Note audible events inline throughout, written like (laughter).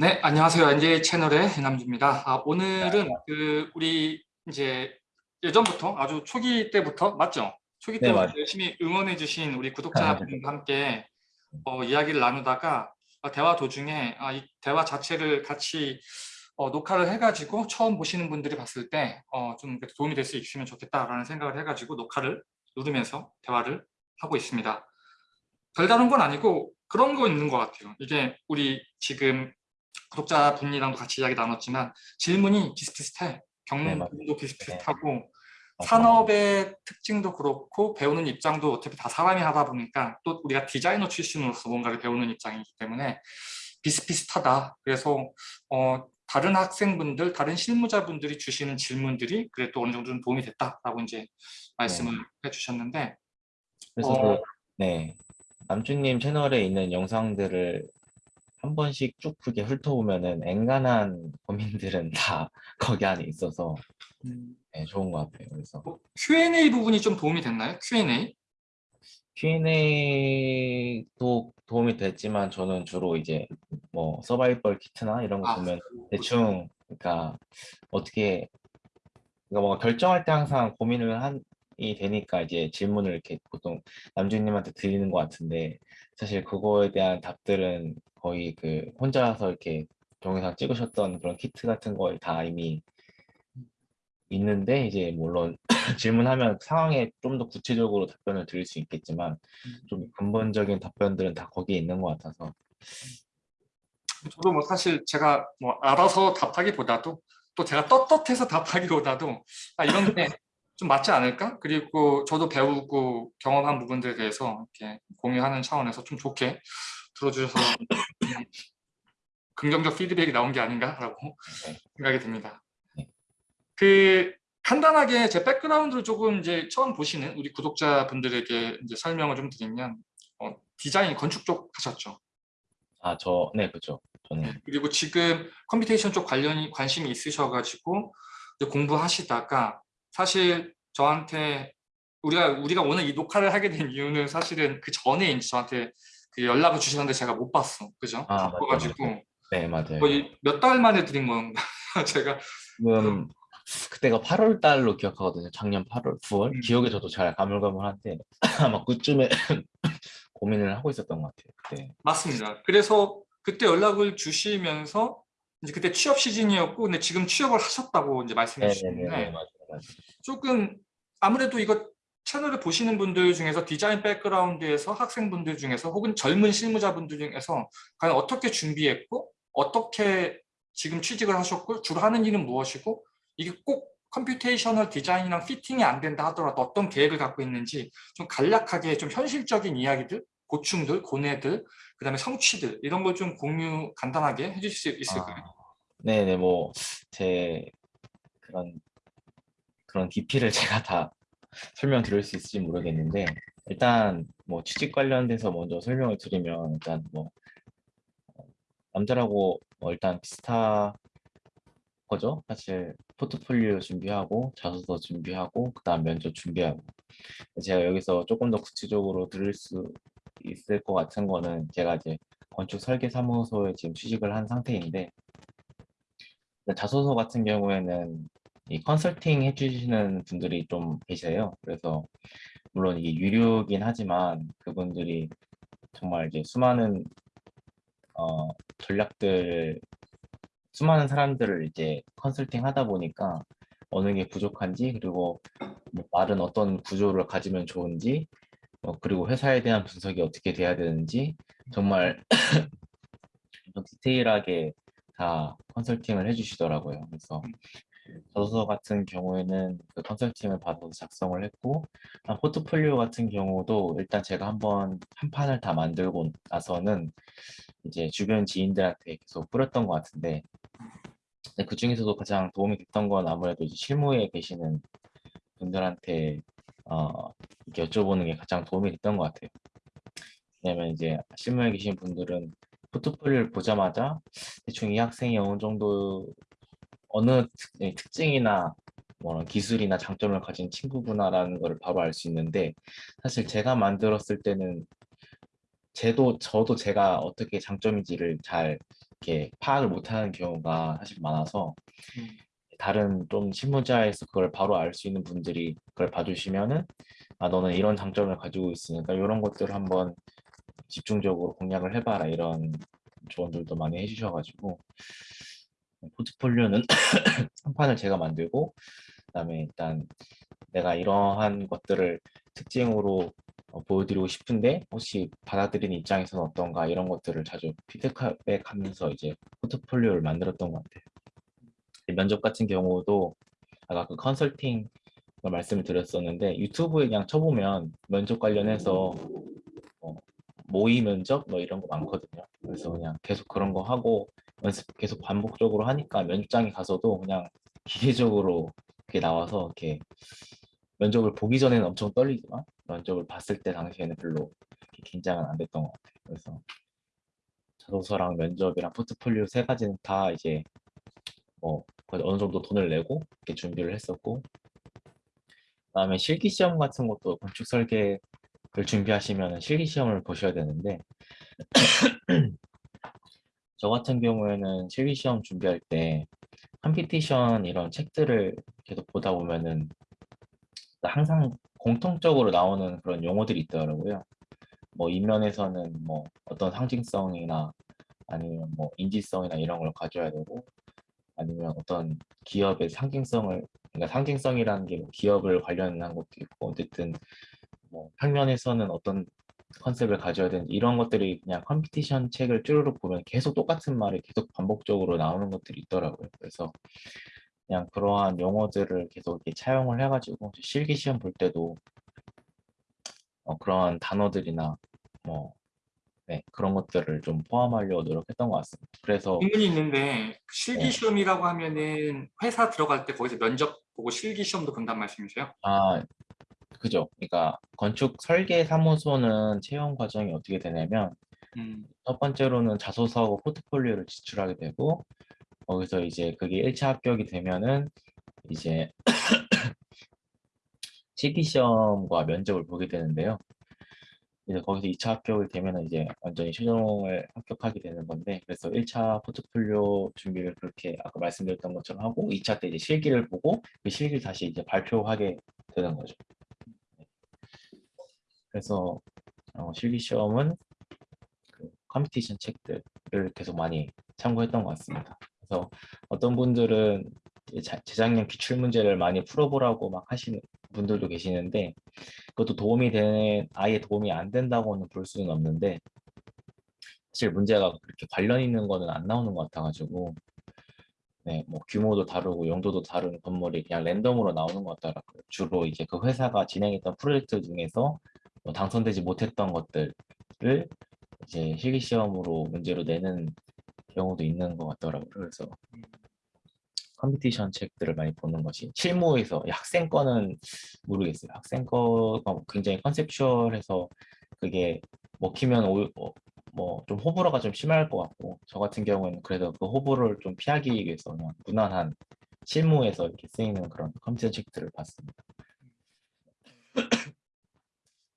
네, 안녕하세요. NJ 채널의 해남주입니다. 아, 오늘은 그 우리 이제 예전부터 아주 초기 때부터 맞죠? 초기 네, 때부터 맞아요. 열심히 응원해 주신 우리 아, 구독자분과 함께 어, 이야기를 나누다가 어, 대화 도중에 아, 이 대화 자체를 같이 어, 녹화를 해가지고 처음 보시는 분들이 봤을 때 어, 좀 도움이 될 수 있으면 좋겠다라는 생각을 해가지고 녹화를 누르면서 대화를 하고 있습니다. 별다른 건 아니고 그런 거 있는 것 같아요. 이게 우리 지금 구독자 분이랑도 같이 이야기 나눴지만 질문이 비슷비슷해. 경문도 네, 비슷비슷하고 맞아요. 산업의 특징도 그렇고 배우는 입장도 어차피 다 사람이 하다 보니까 또 우리가 디자이너 출신으로서 뭔가를 배우는 입장이기 때문에 비슷비슷하다. 그래서 어, 다른 학생분들, 다른 실무자분들이 주시는 질문들이 그래도 어느 정도 는 도움이 됐다라고 이제 말씀을 해주셨는데 그래서 어, 그, 네 남주님 채널에 있는 영상들을 한 번씩 쭉 크게 훑어보면은 엔간한 고민들은 (laughs) 다 거기 안에 있어서 음, 네, 좋은 것 같아요. 그래서 뭐 Q&A 부분이 좀 도움이 됐나요? Q&A? Q&A도 도움이 됐지만 저는 주로 이제 뭐 서바이벌 키트나 이런 거 아, 보면 대충 그러니까 어떻게 그러니까 뭔가 결정할 때 항상 고민을 한 이 되니까 이제 질문을 이렇게 보통 남주님한테 드리는 것 같은데 사실 그거에 대한 답들은 거의 그 혼자서 이렇게 동영상 찍으셨던 그런 키트 같은 거에 다 이미 있는데 이제 물론 (laughs) 질문하면 상황에 좀 더 구체적으로 답변을 드릴 수 있겠지만 좀 근본적인 답변들은 다 거기에 있는 것 같아서. 저도 뭐 사실 제가 뭐 알아서 답하기보다도 또 제가 떳떳해서 답하기보다도 아, 이런 게 (laughs) 좀 맞지 않을까? 그리고 저도 배우고 경험한 부분들에 대해서 이렇게 공유하는 차원에서 좀 좋게 들어주셔서 음, (laughs) 긍정적 피드백이 나온 게 아닌가라고 네. 생각이 듭니다. 네. 그 간단하게 제 백그라운드를 조금 이제 처음 보시는 우리 구독자분들에게 이제 설명을 좀 드리면 어, 디자인 건축 쪽 하셨죠? 아 저 네 그렇죠 저는 그리고 지금 computation 쪽 관련이 관심이 있으셔가지고 공부하시다가 사실 저한테 우리가 우리가 오늘 이 녹화를 하게 된 이유는 사실은 그 전에 이제 저한테 그 연락을 주셨는데 제가 못 봤어, 그죠? 아, 맞아요, 바빠가지고 네 맞아요 거의 몇 달 만에 드린 건가 (laughs) 제가 지금 그때가 8월 달로 기억하거든요. 작년 8월, 9월 음. 기억이 저도 잘 가물가물한데 (laughs) 아마 그쯤에 (laughs) 고민을 하고 있었던 것 같아요. 그때. 맞습니다. 그래서 그때 연락을 주시면서 이제 그때 취업 시즌이었고 근데 지금 취업을 하셨다고 이제 말씀해 주셨는데 맞아요, 맞아요. 조금 아무래도 이거 채널을 보시는 분들 중에서 디자인 백그라운드에서 학생분들 중에서 혹은 젊은 실무자분들 중에서 과연 어떻게 준비했고 어떻게 지금 취직을 하셨고 주로 하는 일은 무엇이고 이게 꼭 computational 디자인이랑 fitting이 안 된다 하더라도 어떤 계획을 갖고 있는지 좀 간략하게 좀 현실적인 이야기들 고충들, 고뇌들, 그 다음에 성취들 이런 걸 좀 공유 간단하게 해주실 수 있을까요? 아, 네네 뭐 제 그런 그런 깊이를 (laughs) 제가 다 설명 드릴 수 있을지 모르겠는데 일단 뭐 취직 관련돼서 먼저 설명을 드리면 일단 뭐 어, 남자라고 뭐 일단 비슷하 거죠. 사실 포트폴리오 준비하고 자소서 준비하고 그다음 면접 준비하고 제가 여기서 조금 더 구체적으로 들을 수 있을 것 같은 거는 제가 이제 건축 설계 사무소에 지금 취직을 한 상태인데 자소서 같은 경우에는 이 컨설팅 해주시는 분들이 좀 계세요. 그래서 물론 이게 유료긴 하지만 그분들이 정말 이제 수많은 어, 전략들 수많은 사람들을 이제 컨설팅 하다 보니까 어느 게 부족한지 그리고 뭐 말은 어떤 구조를 가지면 좋은지 어, 그리고 회사에 대한 분석이 어떻게 돼야 되는지 정말 (clears throat) 좀 디테일하게 다 컨설팅을 해주시더라고요. 그래서 저서 같은 경우에는 그 컨설팅을 받아서 작성을 했고 한 포트폴리오 같은 경우도 일단 제가 한번 한 판을 다 만들고 나서는 이제 주변 지인들한테 계속 뿌렸던 것 같은데 그 중에서도 가장 도움이 됐던 건 아무래도 이제 실무에 계시는 분들한테 어, 이렇게 여쭤보는 게 가장 도움이 됐던 것 같아요. 왜냐면 이제 실무에 계신 분들은 포트폴리오를 보자마자 대충 이 학생이 어느 정도 어느 특, 예, 특징이나 뭐 기술이나 장점을 가진 친구구나라는 걸 바로 알 수 있는데 사실 제가 만들었을 때는 제도 저도 제가 어떻게 장점인지를 잘 이렇게 파악을 못하는 경우가 사실 많아서 음. 다른 좀 실무자에서 그걸 바로 알 수 있는 분들이 그걸 봐주시면은 아 너는 이런 장점을 가지고 있으니까 이런 것들을 한번 집중적으로 공략을 해봐라 이런 조언들도 많이 해주셔가지고 포트폴리오는 (coughs) 한 판을 제가 만들고 그다음에 일단 내가 이러한 것들을 특징으로 어, 보여드리고 싶은데 혹시 받아들이는 입장에서는 어떤가 이런 것들을 자주 피드백하면서 이제 포트폴리오를 만들었던 것 같아요. 이 면접 같은 경우도 아까 그 컨설팅 걸 말씀을 드렸었는데 유튜브에 그냥 쳐보면 면접 관련해서 뭐 모의 면접 뭐 이런 거 많거든요. 그래서 그냥 계속 그런 거 하고 연습 계속 반복적으로 하니까 면접장에 가서도 그냥 기계적으로 이렇게 나와서 이렇게 면접을 보기 전에는 엄청 떨리지만 면접을 봤을 때 당시에는 별로 긴장은 안 됐던 것 같아요. 그래서 자소서랑 면접이랑 포트폴리오 세 가지는 다 이제 뭐 어느 정도 돈을 내고 이렇게 준비를 했었고 그다음에 실기 시험 같은 것도 건축 설계를 준비하시면 실기 시험을 보셔야 되는데 저 같은 경우에는 실기 시험 준비할 때 컴피티션 이런 책들을 계속 보다 보면은 항상 공통적으로 나오는 그런 용어들이 있더라고요. 뭐 인면에서는 뭐 어떤 상징성이나 아니면 뭐 인지성이나 이런 걸 가져야 되고 아니면 어떤 기업의 상징성을 그러니까 상징성이라는 게뭐 기업을 관련한 것도 있고 어쨌든 뭐 평면에서는 어떤 컨셉을 가져야 되는지 이런 것들이 그냥 컴피티션 책을 쭈르륵 보면 계속 똑같은 말이 계속 반복적으로 나오는 것들이 있더라고요. 그래서 그냥 그러한 용어들을 계속 이렇게 차용을 해가지고 실기 시험 볼 때도 어, 그러한 단어들이나 뭐 네, 그런 것들을 좀 포함하려고 노력했던 것 같습니다. 그래서 질문이 있는데 실기 네. 시험이라고 하면은 회사 들어갈 때 거기서 면접 보고 실기 시험도 본단 말씀이세요? 아 그죠. 그러니까 건축 설계 사무소는 채용 과정이 어떻게 되냐면 음, 첫 번째로는 자소서하고 포트폴리오를 제출하게 되고 거기서 이제 그게 1차 합격이 되면은 이제 (coughs) 실기 시험과 면접을 보게 되는데요. 이제 거기서 2차 합격이 되면은 이제 완전히 최종을 합격하게 되는 건데 그래서 1차 포트폴리오 준비를 그렇게 아까 말씀드렸던 것처럼 하고 2차 때 이제 실기를 보고 그 실기를 다시 이제 발표하게 되는 거죠. 그래서 어, 실기 시험은 그 컴피티션 책들을 계속 많이 참고했던 것 같습니다. 그래서 어떤 분들은 재작년 기출 문제를 많이 풀어보라고 막 하시는 분들도 계시는데 그것도 도움이 되는 아예 도움이 안 된다고는 볼 수는 없는데 사실 문제가 그렇게 관련 있는 거는 안 나오는 것 같아가지고 네, 뭐 규모도 다르고 용도도 다른 건물이 그냥 랜덤으로 나오는 것 같더라고요. 주로 이제 그 회사가 진행했던 프로젝트 중에서 뭐 당선되지 못했던 것들을 이제 실기 시험으로 문제로 내는 경우도 있는 것 같더라고요. 그래서 컴피티션 책들을 많이 보는 것이 실무에서 이 학생 거는 모르겠어요. 학생 거가 굉장히 컨셉추얼해서 그게 먹히면 뭐좀 호불호가 좀 심할 것 같고 저 같은 경우에는 그래도 그 호불호를 좀 피하기 위해서 그냥 무난한 실무에서 이렇게 쓰이는 그런 컴퓨터 책들을 봤습니다.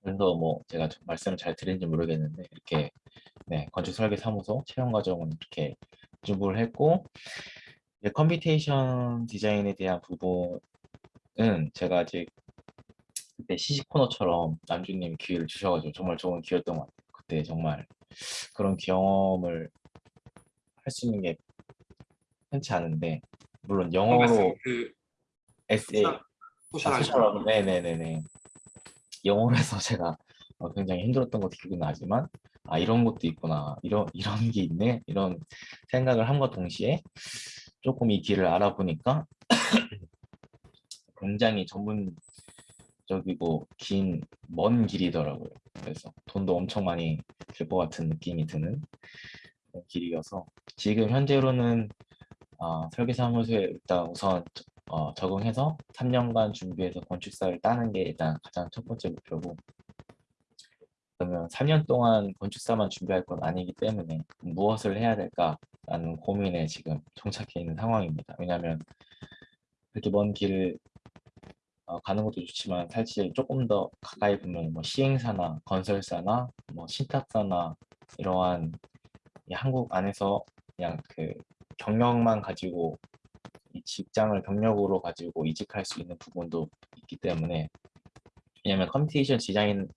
그래서 뭐 제가 좀 말씀을 잘 드린지 모르겠는데 이렇게 네, 건축 설계 사무소 채용 과정은 이렇게 준비를 했고 이제 computation 디자인에 대한 부분은 제가 아직 그때 시식 코너처럼 남주님 기회를 주셔가지고 정말 좋은 기회였던 것 같아요. 그때 정말 그런 경험을 할 수 있는 게 흔치 않은데 물론 영어로 그 에세이 아, social social 네네네네 영어로 해서 제가 어, 굉장히 힘들었던 것도 기억이 나지만 아 이런 것도 있구나 이런 이런 게 있네 이런 생각을 함과 동시에 조금 이 길을 알아보니까 (clears throat) 굉장히 전문적이고 긴 먼 길이더라고요. 그래서 돈도 엄청 많이 들 것 같은 느낌이 드는 길이어서 지금 현재로는 어, 설계사무소에 일단 우선 어, 적응해서 3년간 준비해서 건축사를 따는 게 일단 가장 첫 번째 목표고 그러면 3년 동안 건축사만 준비할 건 아니기 때문에 무엇을 해야 될까라는 고민에 지금 정착해 있는 상황입니다. 왜냐하면 이렇게 먼 길을 어, 가는 것도 좋지만 사실 조금 더 가까이 보면 뭐 시행사나 건설사나 뭐 신탁사나 이러한 이 한국 안에서 그냥 그 경력만 가지고 이 직장을 경력으로 가지고 이직할 수 있는 부분도 있기 때문에 왜냐면 computation 디자인을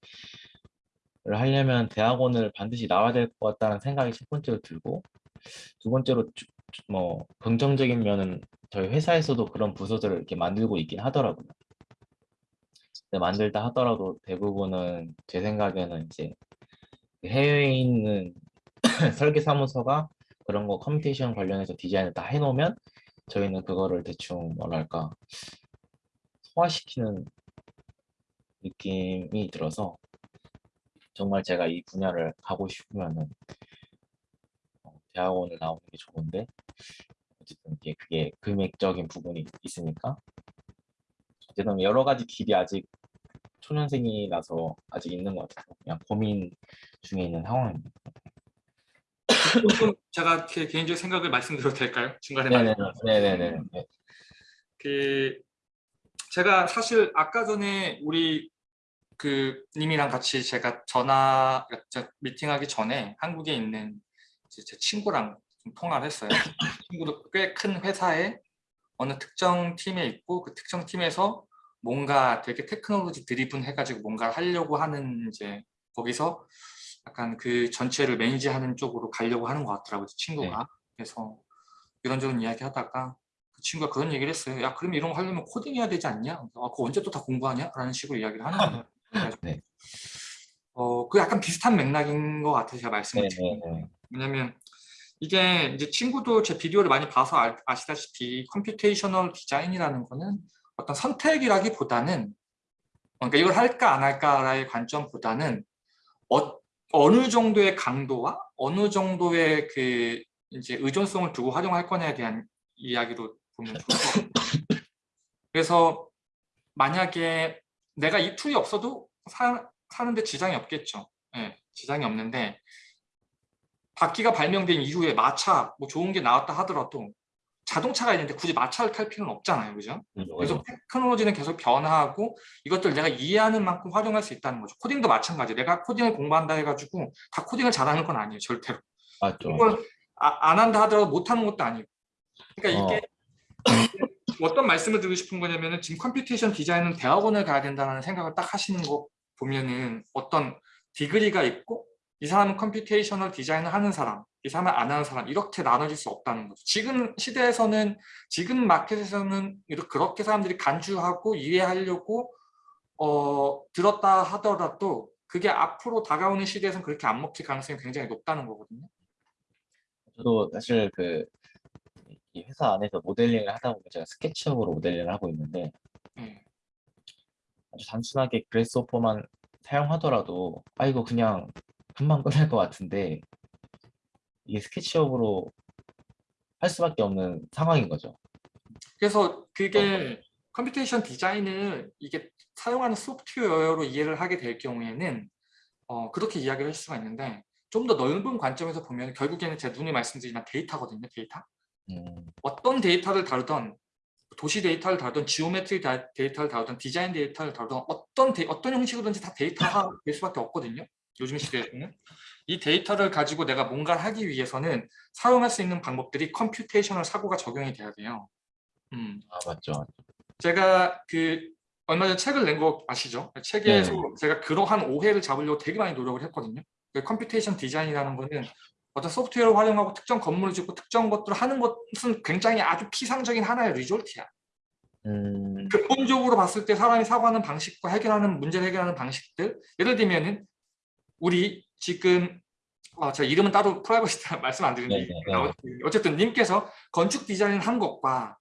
하려면 대학원을 반드시 나와야 될 것 같다는 생각이 첫 번째로 들고 두 번째로 뭐 긍정적인 면은 저희 회사에서도 그런 부서들을 이렇게 만들고 있긴 하더라고요. 근데 만들다 하더라도 대부분은 제 생각에는 이제 해외에 있는 (clears throat) 설계사무소가 그런 거 computation 관련해서 디자인을 다 해놓으면 저희는 그거를 대충 뭐랄까 소화시키는 느낌이 들어서 정말 제가 이 분야를 가고 싶으면은 어, 대학원을 나오는 게 좋은데 어쨌든 이게 그게 금액적인 부분이 있으니까 어쨌든 여러 가지 길이 아직 초년생이라서 아직 있는 것 같아서 그냥 고민 중에 있는 상황입니다. 조금 제가 제 개인적 생각을 말씀드려도 될까요? 중간에 말- 네네네. 네네네. 네. 그 제가 사실 아까 전에 우리 그 님이랑 같이 제가 전화 저 미팅하기 전에 한국에 있는 제 친구랑 좀 통화를 했어요. 친구도 꽤 큰 회사에 어느 특정 팀에 있고 그 특정 팀에서 뭔가 되게 테크놀로지 드리븐 해가지고 뭔가를 하려고 하는 이제 거기서 약간 그 전체를 매니지하는 쪽으로 가려고 하는 것 같더라고요 친구가 그래서 이런저런 이야기 하다가 그 친구가 그런 얘기를 했어요 야 그럼 이런 거 하려면 코딩 해야 되지 않냐 아, 그거 언제 또 다 공부하냐 라는 식으로 이야기를 하는 거예요 네. 어, 그 약간 비슷한 맥락인 것 같아요 제가 말씀을 드린 게. 네네네. 왜냐면 이게 이제 친구도 제 비디오를 많이 봐서 아, 아시다시피 computational 디자인이라는 거는 어떤 선택이라기보다는 그러니까 이걸 할까 안 할까의 관점보다는 어, 어느 정도의 강도와 어느 정도의 그 이제 의존성을 두고 활용할 거냐에 대한 이야기로 보면 좋을 것 같아요. 그래서 만약에 내가 이 툴이 없어도 사, 사는데 지장이 없겠죠. 예, 지장이 없는데 바퀴가 발명된 이후에 마차 뭐 좋은 게 나왔다 하더라도 자동차가 있는데 굳이 마차를 탈 필요는 없잖아요. 그죠? 그래서 테크놀로지는 계속 변화하고 이것들 내가 이해하는 만큼 활용할 수 있다는 거죠. 코딩도 마찬가지. 내가 코딩을 공부한다 해가지고 다 코딩을 잘하는 건 아니에요. 절대로. 맞죠. 이걸 아- 안 한다 하더라도 못하는 것도 아니고. 그러니까 이게 어 떤 말씀을 드리고 싶은 거냐면은 지금 computation 디자인은 대학원을 가야 된다는 생각을 딱 하시는 거 보면은 어떤 degree가 있고 이 사람은 computational 디자인을 하는 사람, 이 사람은 안 하는 사람 이렇게 나눠질 수 없다는 거죠. 지금 시대에서는 지금 마켓에서는 이렇게 그렇게 사람들이 간주하고 이해하려고 어, 들었다 하더라도 그게 앞으로 다가오는 시대에서는 그렇게 안 먹힐 가능성이 굉장히 높다는 거거든요. 저도 사실 그이 회사 안에서 모델링을 하다 보면 제가 SketchUp으로 모델링을 하고 있는데 네. 아주 단순하게 Grasshopper만 사용하더라도 아 이거 그냥 금방 끝날 것 같은데 이게 SketchUp으로 할 수밖에 없는 상황인 거죠. 그래서 그게 computation 디자인을 이게 사용하는 소프트웨어로 이해를 하게 될 경우에는 어, 그렇게 이야기를 할 수가 있는데 좀 더 넓은 관점에서 보면 결국에는 제가 늘 말씀드리지만 데이터거든요. 데이터. 음, 어떤 데이터를 다루던 도시 데이터를 다루던 geometry 다- 데이터를 다루던 디자인 데이터를 다루던 어떤 데, 어떤 형식으로든지 다 데이터가 될 수밖에 없거든요. 요즘 시대에서는 이 데이터를 가지고 내가 뭔가를 하기 위해서는 사용할 수 있는 방법들이 computational 사고가 적용이 돼야 돼요. 음. 아 맞죠. 제가 그 얼마 전에 책을 낸 거 아시죠? 책에서 제가 그러한 오해를 잡으려고 되게 많이 노력을 했거든요. 그 computation 디자인이라는 거는 어떤 소프트웨어를 활용하고 특정 건물을 짓고 특정 것들을 하는 것은 굉장히 아주 피상적인 하나의 result야. 음, 근본적으로 봤을 때 사람이 사고하는 방식과 해결하는 문제를 해결하는 방식들 예를 들면 은 우리 지금 어, 제가 이름은 따로 프라이버시 때문에 (laughs) 말씀 안 드리는데 네네, 어쨌든 님께서 건축 디자인 한 것과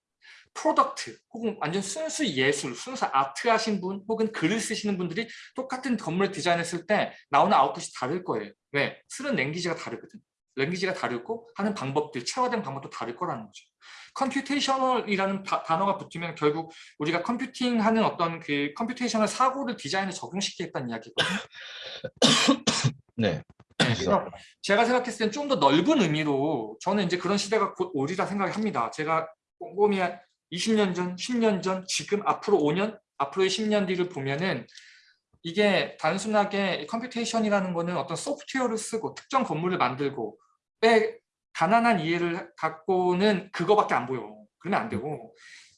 product 혹은 완전 순수 예술, 순수 아트 하신 분 혹은 글을 쓰시는 분들이 똑같은 건물 디자인했을 때 나오는 아웃풋이 다를 거예요. 왜? 쓰는 language가 다르거든. language가 다르고 하는 방법들, 체화된 방법도 다를 거라는 거죠. computational이라는 다- 단어가 붙으면 결국 우리가 computing하는 어떤 그 computational 사고를 디자인에 적용시키겠다는 이야기거든요. (coughs) 네. 네, 그래서 제가 생각했을 땐 좀 더 넓은 의미로 저는 이제 그런 시대가 곧 오리라 생각합니다. 제가 꼼꼼히 20년 전, 10년 전, 지금 앞으로 5년 앞으로의 10년 뒤를 보면은 이게 단순하게 computation이라는 거는 어떤 소프트웨어를 쓰고 특정 건물을 만들고 의 가난한 이해를 갖고는 그거밖에 안 보여. 그러면 안 되고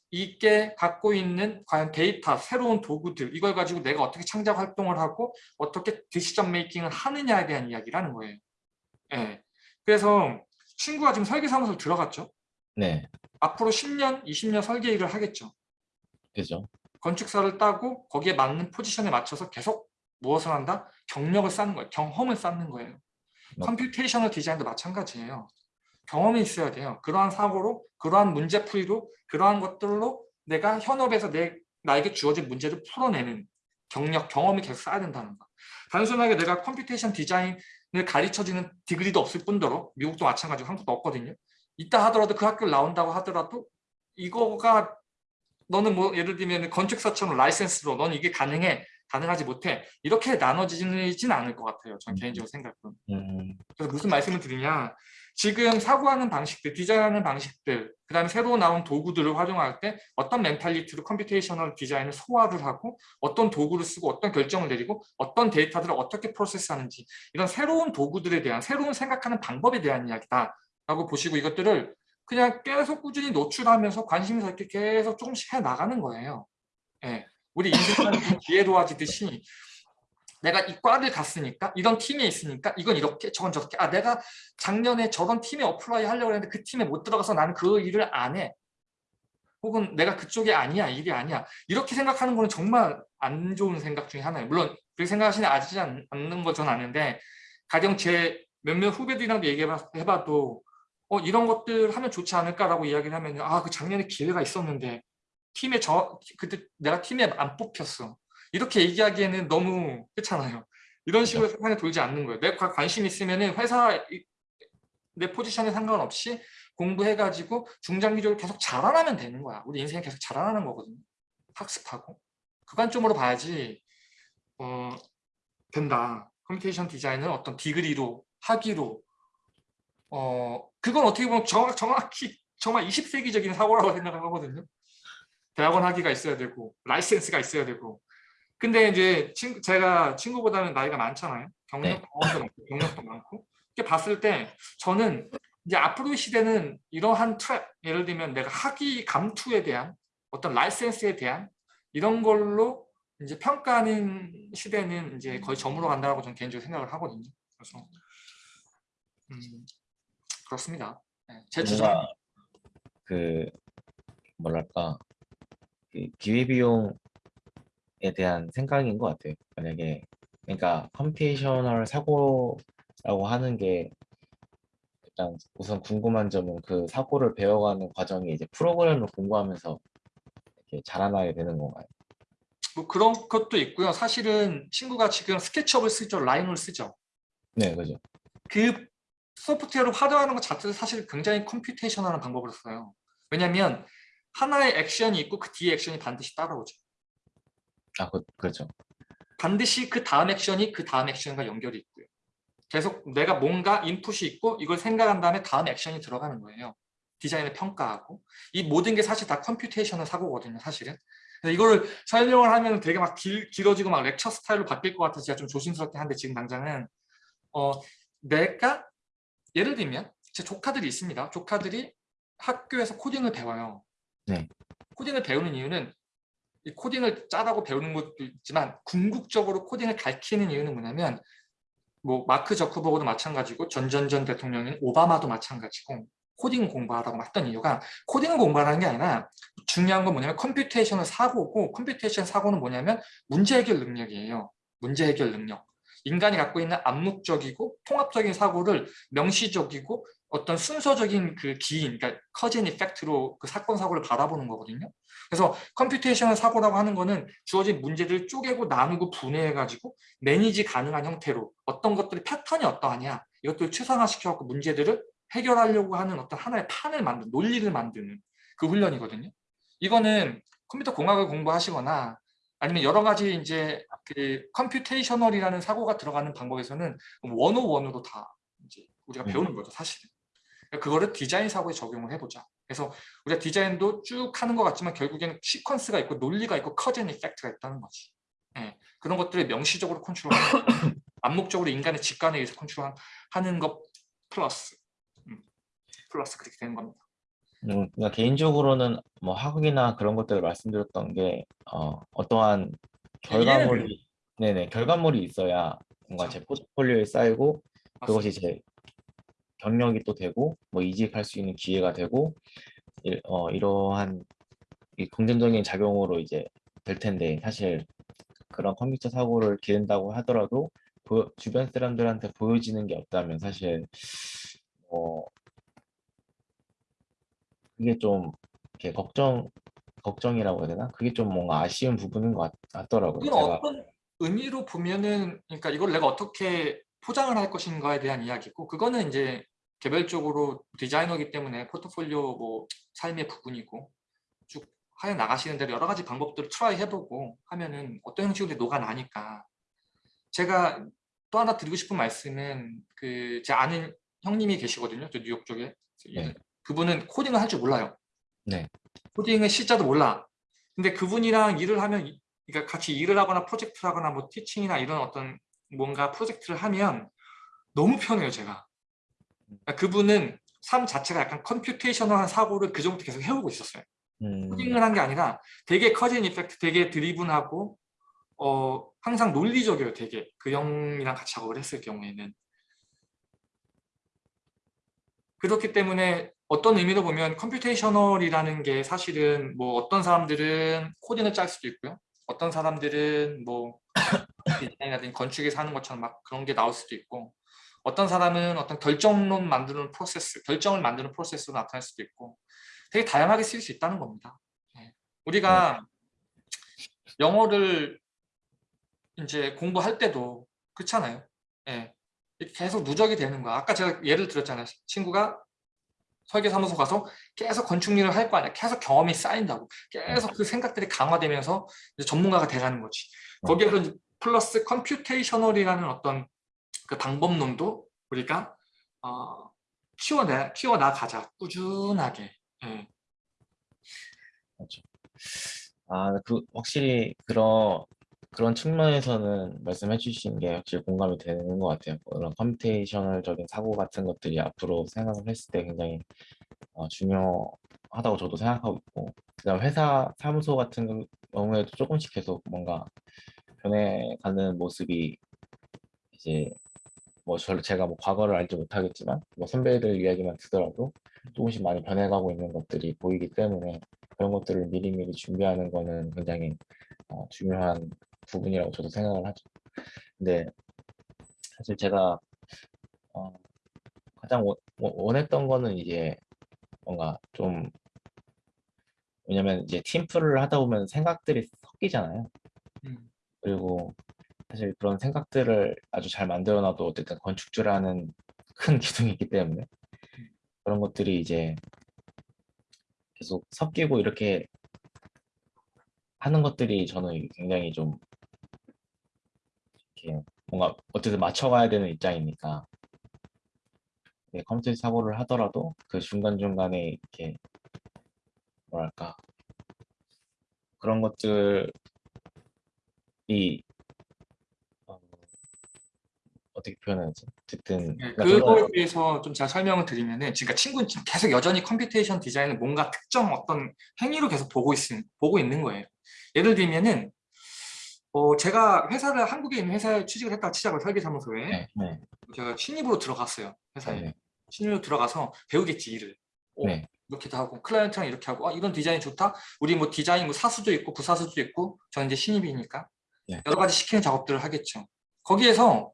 이게 갖고 있는 과연 데이터, 새로운 도구들 이걸 가지고 내가 어떻게 창작 활동을 하고 어떻게 decision making을 하느냐에 대한 이야기라는 거예요. 예. 그래서 친구가 지금 설계사무소를 들어갔죠. 네, 앞으로 10년, 20년 설계 일을 하겠죠. 그죠. 건축사를 따고 거기에 맞는 포지션에 맞춰서 계속 무엇을 한다? 경력을 쌓는 거예요. 경험을 쌓는 거예요. 네. computational 디자인도 마찬가지예요. 경험이 있어야 돼요. 그러한 사고로, 그러한 문제풀이로, 그러한 것들로 내가 현업에서 내, 나에게 주어진 문제를 풀어내는 경력, 경험이 계속 쌓아야 된다는 거. 단순하게 내가 computation 디자인을 가르쳐주는 degree도 없을 뿐더러 미국도 마찬가지고 한국도 없거든요. 있다 하더라도 그 학교를 나온다고 하더라도 이거가 너는 뭐 예를 들면 건축사처럼 라이센스로 너는 이게 가능해 가능하지 못해 이렇게 나눠지진 않을 것 같아요. 전 음. 개인적으로 생각은. 음, 그래서 무슨 말씀을 드리냐 지금 사고하는 방식들, 디자인하는 방식들 그 다음에 새로 나온 도구들을 활용할 때 어떤 mentality로 computational 디자인을 소화를 하고 어떤 도구를 쓰고 어떤 결정을 내리고 어떤 데이터들을 어떻게 process하는지 이런 새로운 도구들에 대한 새로운 생각하는 방법에 대한 이야기다 라고 보시고 이것들을 그냥 계속 꾸준히 노출하면서 관심사 있게 계속 조금씩 해나가는 거예요. 예. 우리 인생사는 (laughs) 기회 도와지듯이 내가 이 과를 갔으니까 이런 팀에 있으니까 이건 이렇게 저건 저렇게. 아 내가 작년에 저런 팀에 apply 하려고 했는데 그 팀에 못 들어가서 나는 그 일을 안 해. 혹은 내가 그쪽이 아니야 일이 아니야. 이렇게 생각하는 거는 정말 안 좋은 생각 중에 하나예요. 물론 그렇게 생각하시는 하지 않는 건 전 아는데 가령 제 몇몇 후배들이랑도 얘기해봐도 어 이런 것들 하면 좋지 않을까라고 이야기를 하면 아 그 작년에 기회가 있었는데 팀에 저 그때 내가 팀에 안 뽑혔어 이렇게 얘기하기에는 너무 그렇잖아요. 이런 식으로 세상에 돌지 않는 거예요. 내가 관심 있으면 회사 이- 내 포지션에 상관없이 공부해가지고 중장기적으로 계속 자라나면 되는 거야. 우리 인생이 계속 자라나는 거거든요. 학습하고. 그 관점으로 봐야지 어, 된다. computation 디자인은 어떤 degree로 학위로 어 그건 어떻게 보면 정확, 정확히 정말 20세기적인 사고라고 생각을 하거든요. 대학원 학위가 있어야 되고 라이센스가 있어야 되고 근데 이제 친구, 제가 친구보다는 나이가 많잖아요. 경력, 네. 경험도 많고, 경력도 많고. 이렇게 봤을 때 저는 이제 앞으로의 시대는 이러한 trap, 예를 들면 내가 학위 감투에 대한 어떤 라이센스에 대한 이런 걸로 이제 평가하는 시대는 이제 거의 저물어 간다고 저는 개인적으로 생각을 하거든요. 그래서 음, 그렇습니다. 네, 제 주장. 그 뭐랄까 그 기회비용에 대한 생각인 것 같아요. 만약에 그러니까 computational 사고라고 하는 게 일단 우선 궁금한 점은 그 사고를 배워가는 과정이 이제 프로그램을 공부하면서 이렇게 자라나게 되는 건가요? 뭐 그런 것도 있고요. 사실은 친구가 지금 SketchUp을 쓰죠. Rhino를 쓰죠. 네, 그죠. 그 소프트웨어를 활용하는 것 자체도 사실 굉장히 computation하는 방법을 써요. 왜냐하면 하나의 액션이 있고 그 뒤에 액션이 반드시 따라오죠. 아, 그, 그렇죠. 반드시 그 다음 액션이 그 다음 액션과 연결이 있고요. 계속 내가 뭔가 인풋이 있고 이걸 생각한 다음에 다음 액션이 들어가는 거예요. 디자인을 평가하고 이 모든 게 사실 다 computational 사고거든요. 사실은. 이거를 설명을 하면 되게 막 길, 길어지고 막 lecture 스타일로 바뀔 것 같아서 제가 좀 조심스럽게 한데 지금 당장은 어, 내가 예를 들면 제 조카들이 있습니다. 조카들이 학교에서 코딩을 배워요. 네. 코딩을 배우는 이유는 이 코딩을 짜라고 배우는 것도 있지만 궁극적으로 코딩을 가르치는 이유는 뭐냐면 뭐 마크 저커버그도 마찬가지고 전전전 대통령인 오바마도 마찬가지고 코딩 공부하라고 했던 이유가 코딩을 공부하는 게 아니라 중요한 건 뭐냐면 computational 사고고 computation 사고는 뭐냐면 문제 해결 능력이에요. 문제 해결 능력. 인간이 갖고 있는 암묵적이고 통합적인 사고를 명시적이고 어떤 순서적인 그 기인, 그러니까 cause and effect로 그 사건 사고를 바라보는 거거든요. 그래서 computation 사고라고 하는 거는 주어진 문제들을 쪼개고 나누고 분해해가지고 manage 가능한 형태로 어떤 것들이 패턴이 어떠하냐 이것들을 추상화시켜갖고 문제들을 해결하려고 하는 어떤 하나의 판을 만드는 논리를 만드는 그 훈련이거든요. 이거는 컴퓨터 공학을 공부하시거나 아니면 여러 가지 이제 그 computational이라는 사고가 들어가는 방법에서는 one-o-one으로 다 이제 우리가 음. 배우는 거죠, 사실은. 그거를 디자인 사고에 적용을 해보자. 그래서 우리가 디자인도 쭉 하는 것 같지만 결국에는 시퀀스가 있고 논리가 있고 cause and effect가 있다는 거지. 예, 그런 것들을 명시적으로 컨트롤하는 거. (laughs) 암묵적으로 인간의 직관에 의해서 컨트롤하는 것 플러스 음, 플러스 그렇게 되는 겁니다. 음, 그러니까 개인적으로는 뭐 학업이나 그런 것들을 말씀드렸던 게 어, 어떠한 결과물이 네네 결과물이 있어야 뭔가 제 포트폴리오에 쌓이고 그것이 제 경력이 또 되고 뭐 이직할 수 있는 기회가 되고 이, 어, 이러한 이 긍정적인 작용으로 이제 될 텐데 사실 그런 컴퓨터 사고를 기른다고 하더라도 보- 주변 사람들한테 보여지는 게 없다면 사실 뭐 그게 좀 이렇게 걱정 걱정이라고 해야 되나? 그게 좀 뭔가 아쉬운 부분인 것 같, 제가 어떤 의미로 보면은 그러니까 이걸 내가 어떻게 포장을 할 것인가에 대한 이야기고 그거는 이제 개별적으로 디자이너이기 때문에 포트폴리오 뭐 삶의 부분이고 쭉 하여 나가시는 대로 여러 가지 방법들을 try 해보고 하면은 어떤 형식으로 녹아나니까. 제가 또 하나 드리고 싶은 말씀은 그 제 아는 형님이 계시거든요. 저 뉴욕 쪽에. 네. 그분은 코딩을 할 줄 몰라요. 네. 코딩을 C자도 몰라. 근데 그분이랑 일을 하면 이- 그러니까 같이 일을 하거나 프로젝트를 하거나 뭐 티칭이나 이런 어떤 뭔가 프로젝트를 하면 너무 편해요 제가. 그러니까 그분은 삶 자체가 약간 컴퓨테이셔널한 사고를 그 전부터 계속 해오고 있었어요. 음, 코딩을 한 게 아니라 되게 cause and effect 되게 driven하고 어 항상 논리적이에요 되게. 그 형이랑 같이 작업을 했을 경우에는. 그렇기 때문에 어떤 의미로 보면 computational이라는 게 사실은 뭐 어떤 사람들은 코딩을 짤 수도 있고요. 어떤 사람들은 뭐 디자인이라든지 건축에서 하는 것처럼 막 그런 게 나올 수도 있고 어떤 사람은 어떤 결정론 만드는 프로세스 결정을 만드는 프로세스로 나타날 수도 있고 되게 다양하게 쓰일 수 있다는 겁니다 예. 우리가 영어를 이제 공부할 때도 그렇잖아요. 예. 계속 누적이 되는 거야. 아까 제가 예를 들었잖아요. 친구가 설계사무소 가서 계속 건축 일을 할 거 아니야. 계속 경험이 쌓인다고. 계속 그 생각들이 강화되면서 이제 전문가가 되라는 거지. 거기에서 플러스 computational이라는 어떤 그 방법론도 우리가 어, 키워내, 키워나가자. 꾸준하게. 예. 맞죠. 아, 그 확실히 그런 그런 측면에서는 말씀해 주신 게 확실히 공감이 되는 것 같아요. 그런 컴퓨테이셔널적인 사고 같은 것들이 앞으로 생각을 했을 때 굉장히 어, 중요하다고 저도 생각하고 있고, 그다음 회사 사무소 같은 경우에도 조금씩 계속 뭔가 변해가는 모습이 이제 뭐 저, 제가 뭐 과거를 알지 못하겠지만 뭐 선배들 이야기만 듣더라도 조금씩 많이 변해가고 있는 것들이 보이기 때문에 그런 것들을 미리미리 준비하는 거는 굉장히 어, 중요한 부분이라고 저도 생각을 하죠. 근데 사실 제가 어, 가장 원, 원- 원했던 거는 이제 뭔가 좀 왜냐면 이제 팀플을 하다 보면 생각들이 섞이잖아요. 음. 그리고 사실 그런 생각들을 아주 잘 만들어놔도 어쨌든 건축주라는 큰 (laughs) 기둥이 있기 때문에 그런 것들이 이제 계속 섞이고 이렇게 하는 것들이 저는 굉장히 좀 이렇게 뭔가 어쨌든 맞춰가야 되는 입장이니까 네, 컴퓨터 사고를 하더라도 그 중간중간에 이렇게 뭐랄까 그런 것들이 어, 어떻게 표현하지? 어쨌든 네, 그러니까 그거에 대해서 좀잘 설명을 드리면은 지금 친구는 지금 계속 여전히 computation 디자인을 뭔가 특정 어떤 행위로 계속 보고 있는 보고 있는 거예요. 예를 들면은 어 제가 회사를 한국에 있는 회사에 취직을 했다 치자고 설계사무소에 네, 네, 제가 신입으로 들어갔어요 회사에. 네, 신입으로 들어가서 배우겠지 일을. 어, 네, 이렇게도 하고 클라이언트랑 이렇게 하고 아, 이런 디자인이 좋다? 우리 뭐 디자인 뭐 사수도 있고 부사수도 있고 저는 이제 신입이니까 네. 여러 가지 시키는 작업들을 하겠죠. 거기에서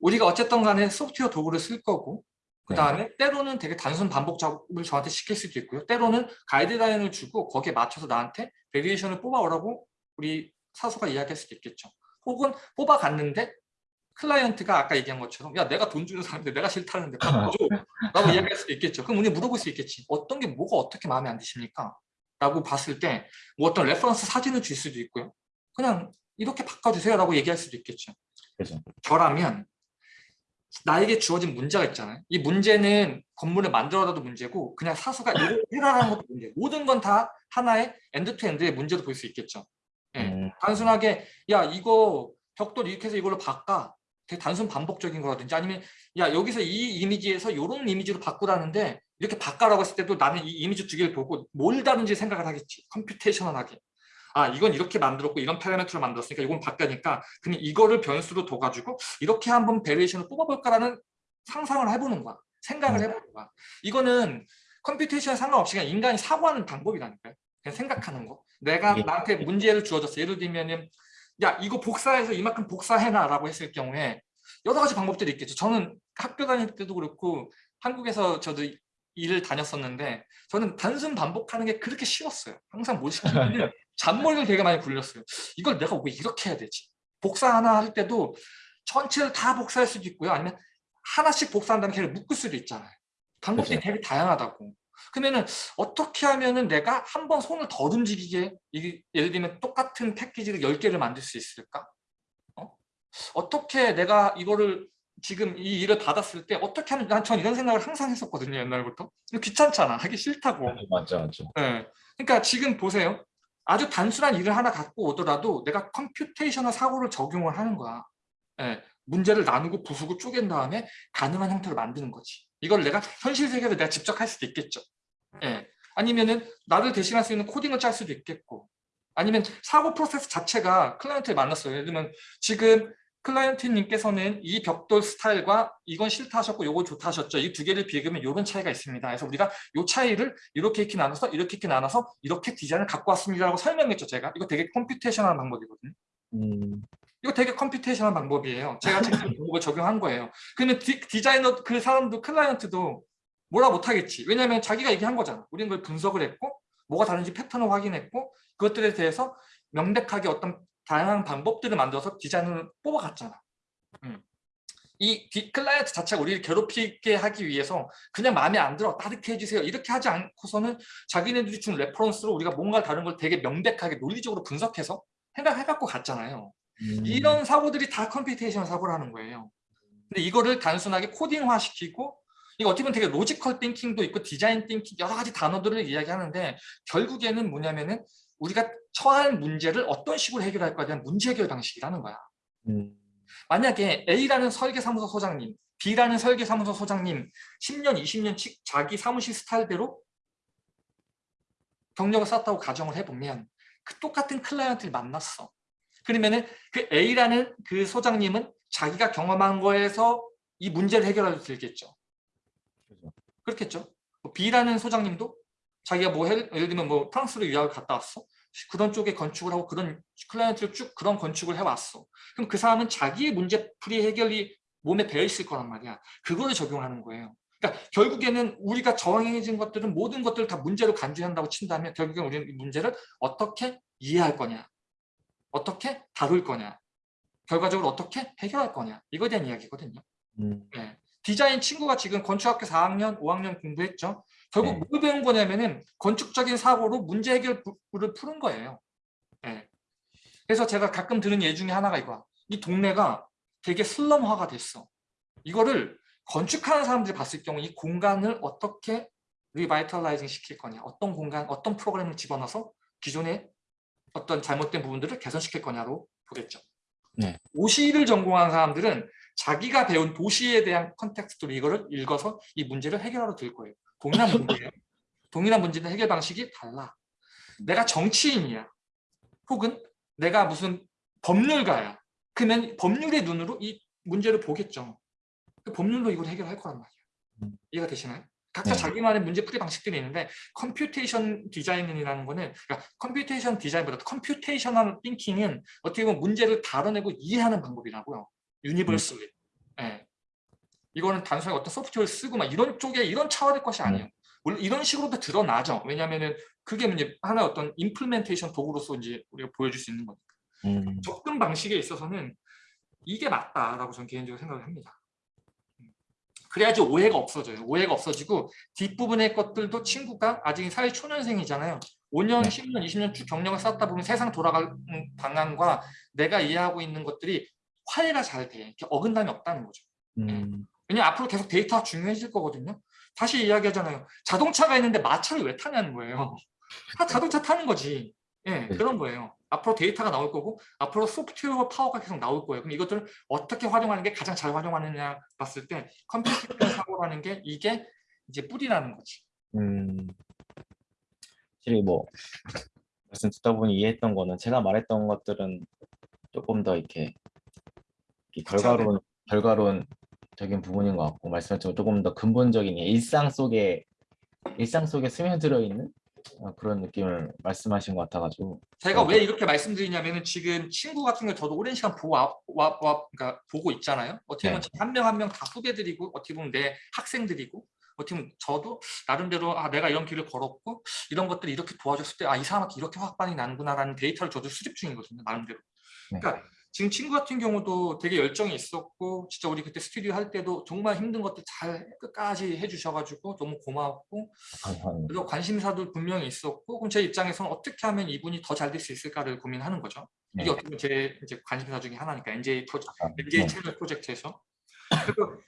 우리가 어쨌든 간에 소프트웨어 도구를 쓸 거고 그 다음에 때로는 되게 단순 반복 작업을 저한테 시킬 수도 있고요. 때로는 가이드라인을 주고 거기에 맞춰서 나한테 variation을 뽑아오라고 우리 사수가 이야기할 수도 있겠죠. 혹은 뽑아갔는데 클라이언트가 아까 얘기한 것처럼 야 내가 돈 주는 사람인데 내가 싫다는데 바꿔줘. 라고 이야기할 수도 있겠죠. 그럼 우리 물어볼 수 있겠지 어떤 게 뭐가 어떻게 마음에 안 드십니까? 라고 봤을 때 뭐 어떤 reference 사진을 줄 수도 있고요. 그냥 이렇게 바꿔주세요 라고 얘기할 수도 있겠죠. 그래서 저라면 나에게 주어진 문제가 있잖아요. 이 문제는 건물을 만들어라도 문제고 그냥 사수가 이걸 해라라는 것도 문제. 모든 건 다 하나의 end to end의 문제로 볼 수 있겠죠. 단순하게 야 이거 벽돌 이렇게 해서 이걸로 바꿔. 되게 단순 반복적인 거라든지 아니면 야 여기서 이 이미지에서 이런 이미지로 바꾸라는데 이렇게 바꿔라고 했을 때도 나는 이 이미지 두 개를 보고 뭘 다른지 생각을 하겠지. computational하게. 아 이건 이렇게 만들었고 이런 파라미터를 만들었으니까 이건 바뀌니까 그럼 이거를 변수로 둬가지고 이렇게 한번 variation을 뽑아볼까라는 상상을 해보는 거야. 생각을 음. 해보는 거야. 이거는 computation 상관없이 그냥 인간이 사고하는 방법이라니까요. 그냥 생각하는 거. 내가 이게- 나한테 문제를 주어졌어. 예를 들면은 야 이거 복사해서 이만큼 복사해놔라고 했을 경우에 여러 가지 방법들이 있겠죠. 저는 학교 다닐 때도 그렇고 한국에서 저도 일을 다녔었는데 저는 단순 반복하는 게 그렇게 싫었어요. 항상 뭘 시키면 (laughs) 잔머리를 되게 많이 굴렸어요. 이걸 내가 왜 이렇게 해야 되지? 복사 하나 할 때도 전체를 다 복사할 수도 있고요. 아니면 하나씩 복사한 다음에 걔를 묶을 수도 있잖아요. 방법들이 그죠. 되게 다양하다고. 그러면은 어떻게 하면은 내가 한 번 손을 덜 움직이게 이게 예를 들면 똑같은 패키지를 10개를 만들 수 있을까? 어? 어떻게 내가 이거를 지금 이 일을 받았을 때 어떻게 하면 난 전 이런 생각을 항상 했었거든요 옛날부터 귀찮잖아 하기 싫다고 맞죠, 맞죠. 예. 그러니까 지금 보세요. 아주 단순한 일을 하나 갖고 오더라도 내가 computational 사고를 적용을 하는 거야. 예. 문제를 나누고 부수고 쪼갠 다음에 가능한 형태로 만드는 거지. 이걸 내가 현실 세계에서 내가 직접 할 수도 있겠죠. 예. 아니면은 나를 대신할 수 있는 코딩을 짤 수도 있겠고. 아니면 사고 프로세스 자체가 클라이언트를 만났어요. 예를 들면 지금 클라이언트님께서는 이 벽돌 스타일과 이건 싫다 하셨고 요거 좋다 하셨죠. 이 두 개를 비교하면 이런 차이가 있습니다. 그래서 우리가 이 차이를 이렇게 이렇게 나눠서 이렇게 이렇게 나눠서 이렇게 디자인을 갖고 왔습니다라고 설명했죠. 제가 이거 되게 computational 방법이거든요. 음, 이거 되게 computational 방법이에요. 제가 제 방법을 (laughs) 적용한 거예요. 그러면 디, 디자이너 그 사람도 클라이언트도 뭐라 못하겠지. 왜냐하면 자기가 얘기한 거잖아. 우리는 그걸 분석을 했고 뭐가 다른지 패턴을 확인했고 그것들에 대해서 명백하게 어떤 다양한 방법들을 만들어서 디자인을 뽑아갔잖아. 음. 이 디- 클라이언트 자체가 우리를 괴롭히게 하기 위해서 그냥 마음에 안 들어 따뜻해 해주세요 이렇게 하지 않고서는 자기네들이 준 reference로 우리가 뭔가 다른 걸 되게 명백하게 논리적으로 분석해서 생각해갖고 갔잖아요. 음, 이런 사고들이 다 computation 사고라는 거예요. 근데 이거를 단순하게 코딩화 시키고 이거 어떻게 보면 되게 logical thinking도 있고 design thinking 여러 가지 단어들을 이야기하는데 결국에는 뭐냐면은 우리가 처한 문제를 어떤 식으로 해결할 거에 대한 문제 해결 방식이라는 거야. 음, 만약에 A라는 설계사무소 소장님, B라는 설계사무소 소장님 10년, 20년 치- 자기 사무실 스타일대로 경력을 쌓았다고 가정을 해보면 그 똑같은 클라이언트를 만났어. 그러면은 그 A라는 그 소장님은 자기가 경험한 거에서 이 문제를 해결할 수 있겠죠. 그죠. 그렇겠죠. 뭐 B라는 소장님도 자기가 뭐 해- 예를 들면 뭐 프랑스로 유학을 갔다 왔어. 그런 쪽에 건축을 하고 그런 클라이언트를 쭉 그런 건축을 해왔어. 그럼 그 사람은 자기의 문제풀이 해결이 몸에 배어 있을 거란 말이야. 그거를 적용하는 거예요. 그러니까 결국에는 우리가 저항해진 것들은 모든 것들을 다 문제로 간주한다고 친다면 결국엔 우리는 이 문제를 어떻게 이해할 거냐, 어떻게 다룰 거냐, 결과적으로 어떻게 해결할 거냐 이거에 대한 이야기거든요. 음, 네. 디자인 친구가 지금 건축학교 4학년, 5학년 공부했죠. 결국 네. 뭘 배운 거냐면은 건축적인 사고로 문제 해결을 푸는 거예요. 네. 그래서 제가 가끔 들은 예 중에 하나가 이거야. 이 동네가 되게 슬럼화가 됐어. 이거를 건축하는 사람들이 봤을 경우 이 공간을 어떻게 revitalizing 시킬 거냐, 어떤 공간, 어떤 프로그램을 집어넣어서 기존의 어떤 잘못된 부분들을 개선시킬 거냐로 보겠죠. 네. 도시를 전공한 사람들은 자기가 배운 도시에 대한 context로 이거를 읽어서 이 문제를 해결하러 들 거예요. 동일한 문제예요. (laughs) 동일한 문제는 해결 방식이 달라. 내가 정치인이야. 혹은 내가 무슨 법률가야. 그러면 법률의 눈으로 이 문제를 보겠죠. 그 법률로 이걸 해결할 거란 말이에요. 음. 이해가 되시나요? 각자 네. 자기만의 문제 풀이 방식들이 있는데 computation 디자인이라는 거는 그러니까 computation 디자인보다 computational thinking은 어떻게 보면 문제를 다뤄내고 이해하는 방법이라고요. universally. 예. 이거는 단순하게 어떤 소프트웨어를 쓰고 막 이런 쪽에 이런 차원의 것이 아니에요. 물론 이런 식으로도 드러나죠. 왜냐하면은 그게 이제 하나의 어떤 임플멘테이션 도구로서 이제 우리가 보여줄 수 있는 거니까. 음, 접근 방식에 있어서는 이게 맞다라고 저는 개인적으로 생각을 합니다. 음. 그래야지 오해가 없어져요. 오해가 없어지고 뒷부분의 것들도 친구가 아직 사회 초년생이잖아요. 5년, 네. 10년, 20년 쭉 경력을 쌓다 보면 세상 돌아가는 방향과 내가 이해하고 있는 것들이 화해가 잘 돼. 이렇게 어긋남이 없다는 거죠. 음, 왜냐면 앞으로 계속 데이터가 중요해질 거거든요. 다시 이야기하잖아요. 자동차가 있는데 마차를 왜 타냐는 거예요. 다 자동차 타는 거지. 예, 네. 그런 거예요. 앞으로 데이터가 나올 거고 앞으로 소프트웨어 파워가 계속 나올 거예요. 그럼 이것들을 어떻게 활용하는 게 가장 잘 활용하느냐 봤을 때 컴퓨터 (coughs) 사고라는 게 이게 이제 뿌리라는 거지. 음, 확실히 뭐 말씀 듣다 보니 이해했던 거는 제가 말했던 것들은 조금 더 이렇게, 이렇게 결과론 결과론적인 부분인 것 같고 말씀하신 조금 더 근본적인 일상 속에 일상 속에 스며들어 있는 어, 그런 느낌을 말씀하신 것 같아가지고 제가 네. 왜 이렇게 말씀드리냐면은 지금 친구 같은 걸 저도 오랜 시간 보고 와, 와, 와- 그러니까 보고 있잖아요. 어떻게 보면 한명 한 명 다 후배들이고 어떻게 보면 내 학생들이고 어떻게 보면 저도 나름대로 아 내가 이런 길을 걸었고 이런 것들이 이렇게 도와줬을 때 아 이 사람한테 이렇게 확반이 나는구나라는 데이터를 저도 수집 중이거든요. 나름대로. 네. 그러니까 지금 친구 같은 경우도 되게 열정이 있었고 진짜 우리 그때 스튜디오 할 때도 정말 힘든 것들 잘 끝까지 해주셔가지고 너무 고마웠고 감사합니다. 그리고 관심사도 분명히 있었고 그럼 제 입장에서는 어떻게 하면 이분이 더 잘 될 수 있을까를 고민하는 거죠. 이게 네. 어떻게 보면 제 이제 관심사 중에 하나니까 NJ 프로젝트, 아, NJ 네. 채널 프로젝트에서 그래서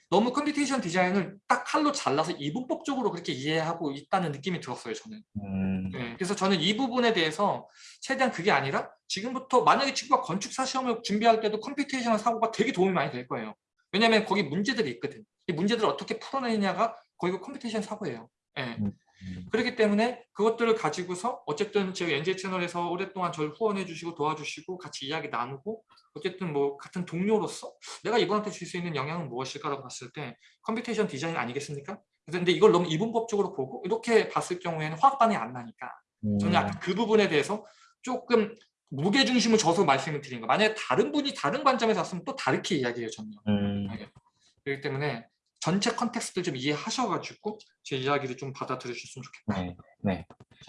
너무 computation 디자인을 딱 칼로 잘라서 이분법적으로 그렇게 이해하고 있다는 느낌이 들었어요 저는. 음, 네, 그래서 저는 이 부분에 대해서 최대한 그게 아니라 지금부터 만약에 친구가 건축사 시험을 준비할 때도 computation 사고가 되게 도움이 많이 될 거예요. 왜냐하면 거기 문제들이 있거든. 이 문제들을 어떻게 풀어내냐가 거의 그 computation 사고예요. 예. 음. 그렇기 때문에 그것들을 가지고서 어쨌든 저희 NJ 채널에서 오랫동안 저를 후원해 주시고 도와주시고 같이 이야기 나누고 어쨌든 뭐 같은 동료로서 내가 이분한테 줄 수 있는 영향은 무엇일까라고 봤을 때 computation 디자인 아니겠습니까? 근데 이걸 너무 이분법적으로 보고 이렇게 봤을 경우에는 화학반응이 안 나니까 저는 음, 약간 그 부분에 대해서 조금 무게 중심을 줘서 말씀을 드린 거. 만약에 다른 분이 다른 관점에서 왔으면 또 다르게 이야기해요, 저는요. 음, 그렇기 때문에 전체 context를 좀 이해하셔가지고 제 이야기를 좀 받아들여주셨으면 좋겠다. 네, 네,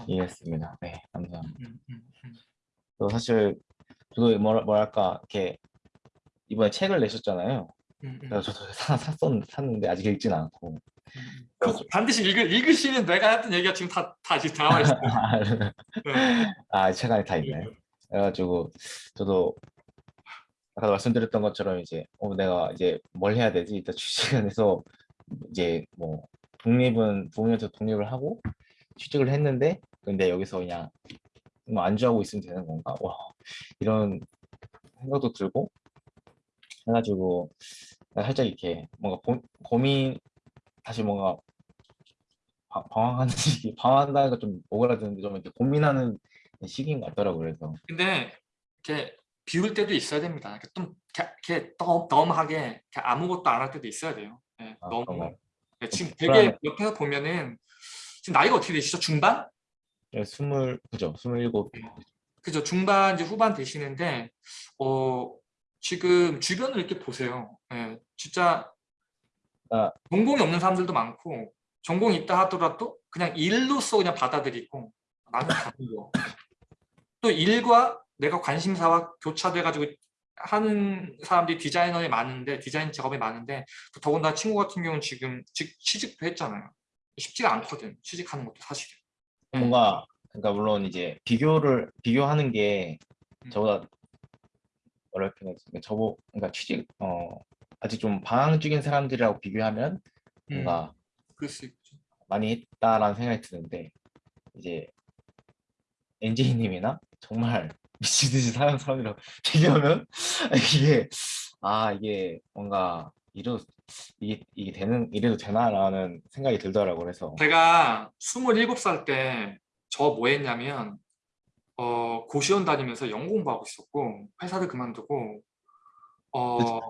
이해했습니다. 네, 감사합니다. 음, 음, 음. 또 사실 저도 뭐랄까 이렇게 이번에 책을 내셨잖아요. 음, 음, 그래서 저도 (laughs) 사, 샀었, 샀는데 아직 읽진 않고. 음. 그거 반드시 읽으, 읽으시는 내가 했던 얘기가 지금 다, 다 지금 나와 있어요. 네. 아, 책 안에 다 있나요? 그래가지고 저도 아까 말씀드렸던 것처럼 이제 어, 내가 이제 뭘 해야 되지? 일단 취직을 해서 이제 뭐 독립은 부모님한테 독립을 하고 취직을 했는데 근데 여기서 그냥 뭐 안주하고 있으면 되는 건가? 와 이런 생각도 들고 해가지고 살짝 이렇게 뭔가 고, 고민 다시 뭔가 방- 방황하는 (laughs) 시기 방황한다는 좀 오그라드는데 좀 이렇게 고민하는 시기인 것 같더라고요. 그래서 근데 이렇게 비울 때도 있어야 됩니다. 이렇게 좀 이렇게, 이렇게 덤, 덤하게 이렇게 아무것도 안 할 때도 있어야 돼요. 네, 아, 너무? 네, 지금. 되게 옆에서 보면은 지금 나이가 어떻게 되시죠? 중반? 예, 스물 그죠 스물일곱 그죠 중반 이제 후반 되시는데 어 지금 주변을 이렇게 보세요. 예, 진짜 아. 전공이 없는 사람들도 많고 전공이 있다 하더라도 그냥 일로서 그냥 받아들이고 나는 다른 거. (laughs) 또 일과 내가 관심사와 교차돼 가지고 하는 사람들이 디자이너에 많은데 디자인 작업에 많은데 또 더군다나 친구 같은 경우는 지금 직- 취직도 했잖아요. 쉽지가 않거든 취직하는 것도 사실은. 뭔가 그러니까 물론 이제 비교를 비교하는 게 음. 저보다 뭐랄까 그러니까 저보 그러니까 취직 어 아직 좀 방황 중인 사람들이라고 비교하면 음, 뭔가 그럴 수 있죠. 많이 했다라는 생각이 드는데 이제 엔지님이나 정말 미친 듯이 사는 사람이랑 비교하면 (laughs) 이게 아 이게 뭔가 이래도 이게 이게 되는 이래도 되나라는 생각이 들더라고. 그래서 제가 27살 때 저 뭐 했냐면 어, 고시원 다니면서 영어 공부하고 있었고 회사를 그만두고 어,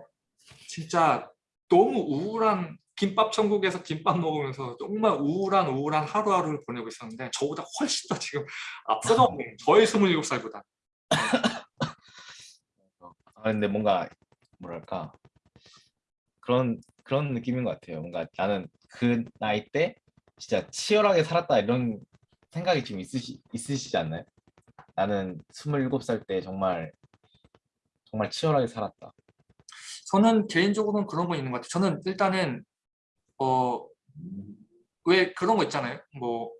진짜 너무 우울한 김밥 천국에서 김밥 먹으면서 정말 우울한 우울한 하루하루를 보내고 있었는데 저보다 훨씬 더 지금 있는 저의 27살보다 아 근데 뭔가 뭐랄까 그런 그런 느낌인 것 같아요. 뭔가 나는 그 나이 때 진짜 치열하게 살았다 이런 생각이 좀 있으시 있으시지 않나요? 나는 27살 때 정말 정말 치열하게 살았다. 저는 개인적으로는 그런 거 있는 것 같아요. 저는 일단은 어, 왜 그런 거 있잖아요. 뭐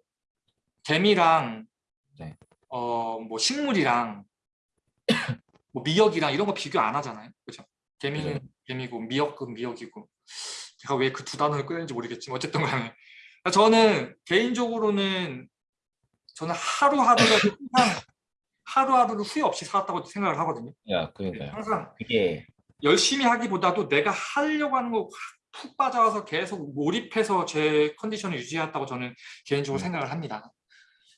개미랑 네. 어, 뭐 식물이랑 (coughs) 뭐 미역이랑 이런 거 비교 안 하잖아요. 그죠? 개미는 그죠. 개미고 미역은 미역이고. 제가 왜 그 두 단어를 꺼낸지 모르겠지만 어쨌든 간에 저는 개인적으로는 저는 하루하루를 항상 하루하루를 후회 없이 살았다고 생각을 하거든요. 야, 그러니까요. 항상 그게 열심히 하기보다도 내가 하려고 하는 거 푹 빠져서 계속 몰입해서 제 컨디션을 유지했다고 저는 개인적으로 음. 생각을 합니다.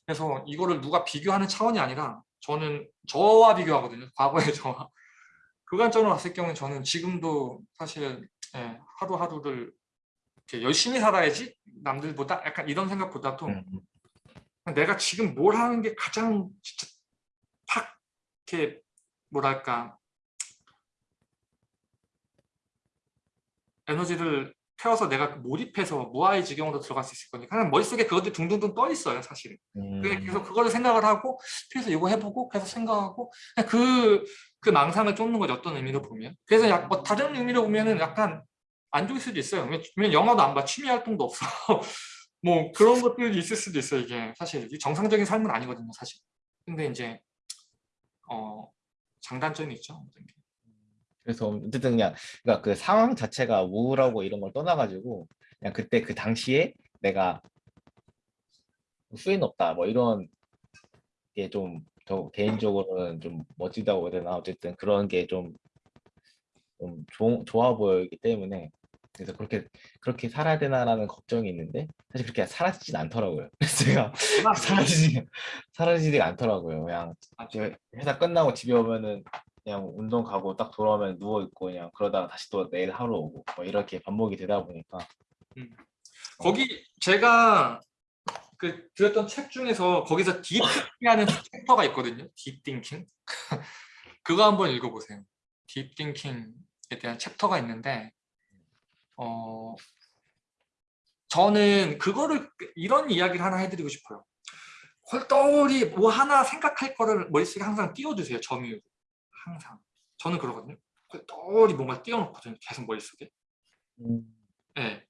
그래서 이거를 누가 비교하는 차원이 아니라 저는 저와 비교하거든요. 과거의 (laughs) 저와. 그 관점으로 봤을 경우는 저는 지금도 사실 예, 하루하루를 이렇게 열심히 살아야지 남들보다 약간 이런 생각보다도 음, 내가 지금 뭘 하는 게 가장 진짜 탁 이렇게 뭐랄까 에너지를 태워서 내가 몰입해서 무아의 지경으로 들어갈 수 있을 거니까 그냥 머릿속에 그것들이 둥둥둥 떠 있어요 사실은. 음, 그래- 그래서 그거를 생각을 하고 그래서 이거 해보고 계속 생각하고 그, 그 망상을 쫓는 거죠 어떤 의미로 보면. 그래서 약, 뭐 다른 의미로 보면 은 약간 안 좋을 수도 있어요. 왜냐면 영화도 안 봐. 취미 활동도 없어. (laughs) 뭐 그런 것들이 있을 수도 있어요 이게. 사실 이 정상적인 삶은 아니거든요 사실. 근데 이제 어 장단점이 있죠 모든 게. 그래서 어쨌든 그냥 그러니까 그 상황 자체가 우울하고 이런 걸 떠나가지고 그냥 그때 그 당시에 내가 후회는 없다 뭐 이런 게 좀 저 개인적으로는 좀 멋지다고 해야 되나 어쨌든 그런 게좀 좀 좋아 보이기 때문에 그래서 그렇게 그렇게 살아야 되나라는 걱정이 있는데 사실 그렇게 사라지진 않더라고요. (laughs) 제가 사라지지 사라지지가 않더라고요. 그냥 이제 회사 끝나고 집에 오면은 그냥 운동 가고 딱 돌아오면 누워 있고 그냥 그러다가 다시 또 내일 하루 오고 뭐 이렇게 반복이 되다 보니까 거기 제가 그 들었던 책 중에서 거기서 deep thinking하는 (laughs) 챕터가 있거든요. deep thinking. (laughs) 그거 한번 읽어보세요. deep thinking에 대한 챕터가 있는데 어 저는 그거를 이런 이야기를 하나 해드리고 싶어요. 헐떡이 뭐 하나 생각할 거를 머릿속에 항상 띄워두세요. 점유로. 항상. 저는 그러거든요. 헐떡이 뭔가 띄워놓거든요. 계속 머릿속에. 네.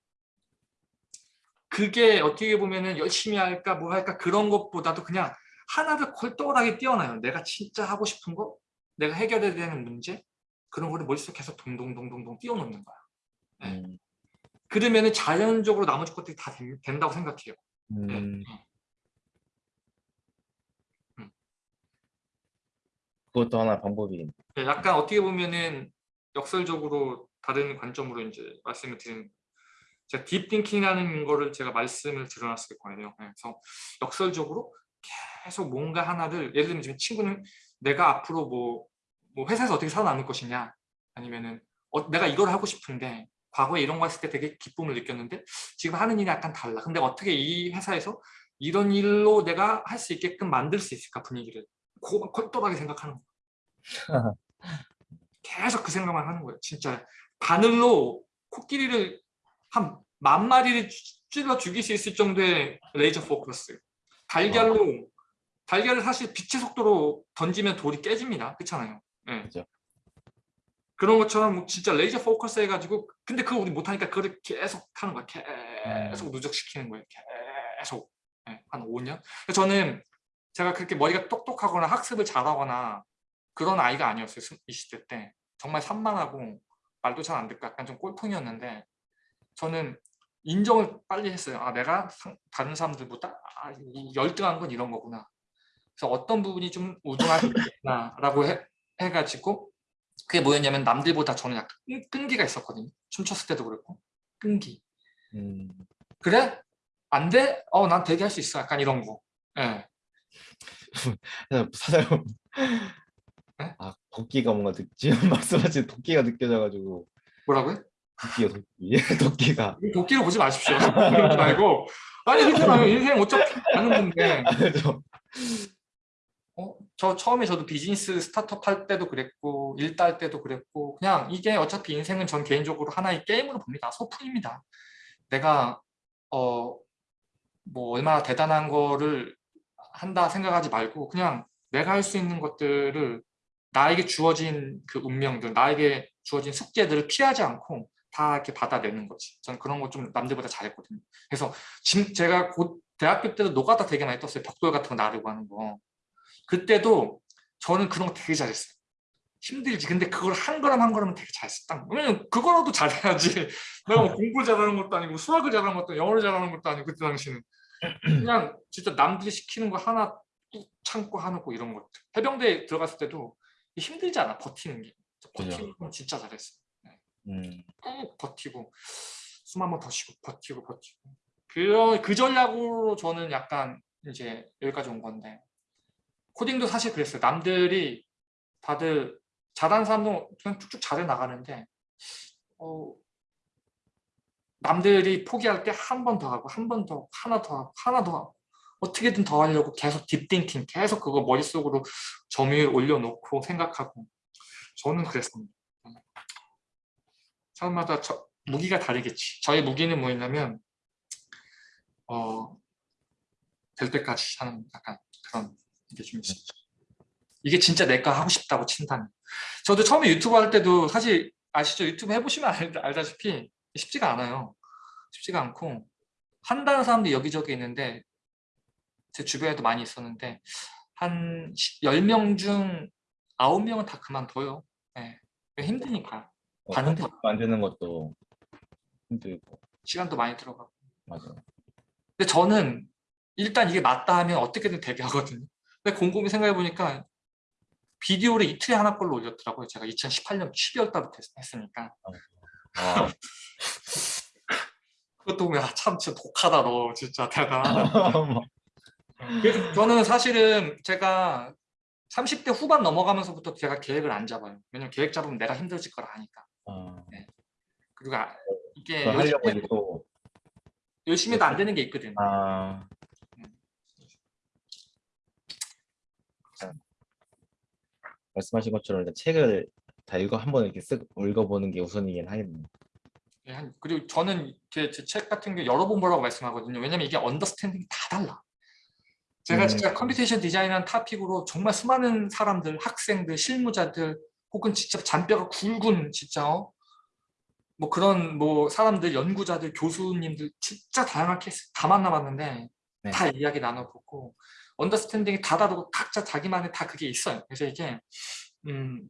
그게 어떻게 보면은 열심히 할까 뭐 할까 그런 것보다도 그냥 하나를 콜똘하게 띄어놔요. 내가 진짜 하고 싶은 거, 내가 해결해야 되는 문제 그런 거를 머릿속에 계속 동동동동동 띄워놓는 거야. 네. 음, 그러면은 자연적으로 나머지 것들이 다 된- 된다고 생각해요. 네. 음, 음. 그것도 하나 방법이 네, 약간 어떻게 보면은 역설적으로 다른 관점으로 이제 말씀을 드리는 제가 딥띵킹이라는 거를 제가 말씀을 드려놨을 거예요. 네, 그래서 역설적으로 계속 뭔가 하나를 예를 들면 지금 친구는 내가 앞으로 뭐, 뭐 회사에서 어떻게 살아남을 것이냐 아니면은 어, 내가 이걸 하고 싶은데 과거에 이런 거 했을 때 되게 기쁨을 느꼈는데 지금 하는 일이 약간 달라. 근데 어떻게 이 회사에서 이런 일로 내가 할 수 있게끔 만들 수 있을까 분위기를 고- 골똘하게 생각하는 거예요. (laughs) 계속 그 생각만 하는 거예요. 진짜 바늘로 코끼리를 한 만 마리를 찔러 죽일 수 있을 정도의 laser focus. 달걀로 달걀을 사실 빛의 속도로 던지면 돌이 깨집니다. 그렇잖아요. 예. 그죠. 그런 것처럼 진짜 laser focus 해가지고 근데 그거 우리 못하니까 그걸 계속 하는 거야. 음. 계속 누적시키는 거예요. 계속 예, 한 5년. 그래서 저는 제가 그렇게 머리가 똑똑하거나 학습을 잘하거나 그런 아이가 아니었어요. 20대 때. 정말 산만하고 말도 잘 안 듣고 약간 좀 꼴통이었는데 저는 인정을 빨리 했어요. 아 내가 상- 다른 사람들보다 아, 이 열등한 건 이런 거구나. 그래서 어떤 부분이 좀 우등할 수 있구나라고 해, 해가지고 그게 뭐였냐면 남들보다 저는 약간 끈- 끈기가 있었거든요. 춤췄을 때도 그랬고 끈기. 음, 그래? 안 돼? 어, 난 되게 할 수 있어. 약간 이런 거. 예. (laughs) 사장님 네? 아 도끼가 뭔가 느, 지금 (laughs) 말씀하신 도끼가 느껴져가지고 뭐라고요? (laughs) 도끼가 도끼 도끼가 도끼를 보지 마십시오. 그러지 말고. 아니, 그렇잖아요. 인생 어차피 가는 건데. 저- 어, 저 처음에 저도 비즈니스 스타트업 할 때도 그랬고 일딸 때도 그랬고 그냥 이게 어차피 인생은 전 개인적으로 하나의 게임으로 봅니다. 소풍입니다. 내가 어 뭐 얼마나 대단한 거를 한다 생각하지 말고 그냥 내가 할 수 있는 것들을 나에게 주어진 그 운명들, 나에게 주어진 숙제들을 피하지 않고 다 이렇게 받아내는 거지. 전 그런 거 좀 남들보다 잘했거든요. 그래서 지금 제가 곧 대학교 때도 노가다 되게 많이 떴어요. 벽돌 같은 거 나르고 하는 거. 그때도 저는 그런 거 되게 잘했어요. 힘들지. 근데 그걸 한 걸음 한 걸음은 되게 잘 썼다. 왜냐면 그거라도 잘해야지. (laughs) 내가 뭐 공부 잘하는 것도 아니고 수학을 잘하는 것도 영어를 잘하는 것도 아니고 그때 당시는 그냥 진짜 남들이 시키는 거 하나 뚝 참고 하고 이런 것들. 해병대에 들어갔을 때도 힘들지 않아 버티는 게. 버티는 건 진짜 잘했어. 음, 꾹 버티고 숨 한 번 더 쉬고 버티고 버티고 그, 그 전략으로 저는 약간 이제 여기까지 온 건데 코딩도 사실 그랬어요 남들이 다들 잘하는 사람도 그냥 쭉쭉 잘해 나가는데 어, 남들이 포기할 때 한 번 더 하고 한 번더 하나 더 하고 하나 더 하고 어떻게든 더 하려고 계속 딥띵킹 계속 그거 머릿속으로 점유율 올려놓고 생각하고 저는 그랬습니다 사람마다 저, 무기가 다르겠지. 저의 무기는 뭐였냐면 어, 될 때까지 하는 약간 그런 게 좀 있어요. 이게 진짜 내가 하고 싶다고 친다면. 저도 처음에 유튜브 할 때도 사실 아시죠? 유튜브 해보시면 알, 알다시피 쉽지가 않아요. 쉽지가 않고 한다는 사람도 여기저기 있는데 제 주변에도 많이 있었는데 한 10명 중 9명은 다 그만둬요. 네. 힘드니까. 어, 반응도 콘텐츠 만드는 것도 힘들고 시간도 많이 들어가고. 맞아요. 근데 저는 일단 이게 맞다 하면 어떻게든 되게 하거든요. 근데 곰곰이 생각해 보니까 비디오를 이틀에 하나 걸로 올렸더라고요. 제가 2018년 12월 달부터 했- 했으니까. 아, (laughs) 그것도 보면 아, 참 진짜 독하다 너. 진짜 (laughs) 그래서 저는 사실은 제가 30대 후반 넘어가면서부터 제가 계획을 안 잡아요. 왜냐면 계획 잡으면 내가 힘들어질 걸 아니까. 아, 그리고 아- 이게 열심히, 또 열심히 해도 안 되는 게 있거든. 아, 말씀하신 것처럼 일단 책을 다 읽어 한번 이렇게 쓱 읽어보는 게 우선이긴 하겠네요. 예, 한- 그리고 저는 제책 같은 게 여러 번 보라고 말씀하거든요. 왜냐면 이게 understanding이 다 달라. 제가 음. 진짜 computation 디자인이라는 topic으로 정말 수많은 사람들, 학생들, 실무자들 혹은 진짜 잔뼈가 굵은 진짜 어? 뭐 그런 뭐 사람들, 연구자들, 교수님들 진짜 다양한 케이스 다 만나봤는데 네. 다 이야기 나눠보고 언더스탠딩이 다 다르고 각자 자기만의 다 그게 있어요. 그래서 이게 음,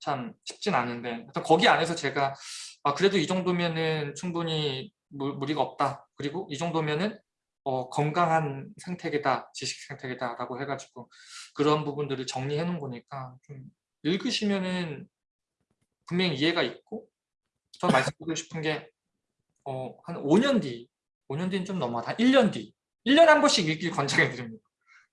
참 쉽진 않은데 거기 안에서 제가 아, 그래도 이 정도면은 충분히 무, 무리가 없다. 그리고 이 정도면은 어, 건강한 생태계다, 지식 생태계다라고 해가지고 그런 부분들을 정리해 놓은 거니까 좀 읽으시면은 분명히 이해가 있고 저 말씀드리고 싶은 게 어, 한 5년 뒤, 5년 뒤는 좀 넘어다. 한 1년 뒤, 1년에 한 번씩 읽길 권장해 드립니다.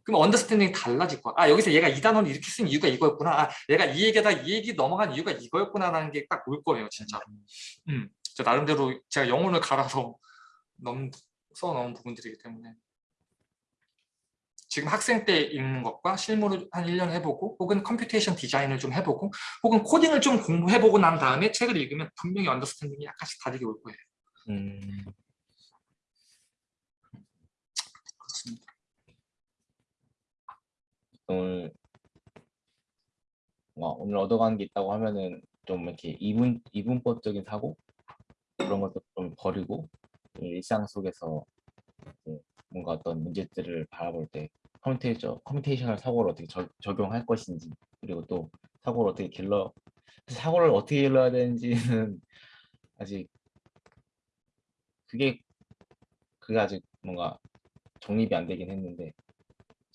그럼 언더스탠딩이 달라질 거야. 아 여기서 얘가 이 단어를 이렇게 쓴 이유가 이거였구나. 아 얘가 이 얘기에다 이 얘기 넘어간 이유가 이거였구나라는 게 딱 올 거예요, 진짜. 음, 저 나름대로 제가 영혼을 갈아서 넘, 써놓은 부분들이기 때문에 지금 학생 때 읽는 것과 실무를 한 1년 해보고 혹은 computation 디자인을 좀 해보고 혹은 코딩을 좀 공부해보고 난 다음에 책을 읽으면 분명히 understanding이 약간씩 다르게 올 거예요. 음, 그렇습니다. 오늘 와, 오늘 얻어가는 게 있다고 하면은 좀 이렇게 이분 이분법적인 사고? 그런 것도 좀 버리고 일상 속에서 뭔가 어떤 문제들을 바라볼 때 커뮤니케이션 커뮤니케이션을 사고를 어떻게 적, 적용할 것인지 그리고 또 사고를 어떻게 길러 사고를 어떻게 길러야 되는지는 (laughs) 아직 그게 그게 아직 뭔가 정립이 안 되긴 했는데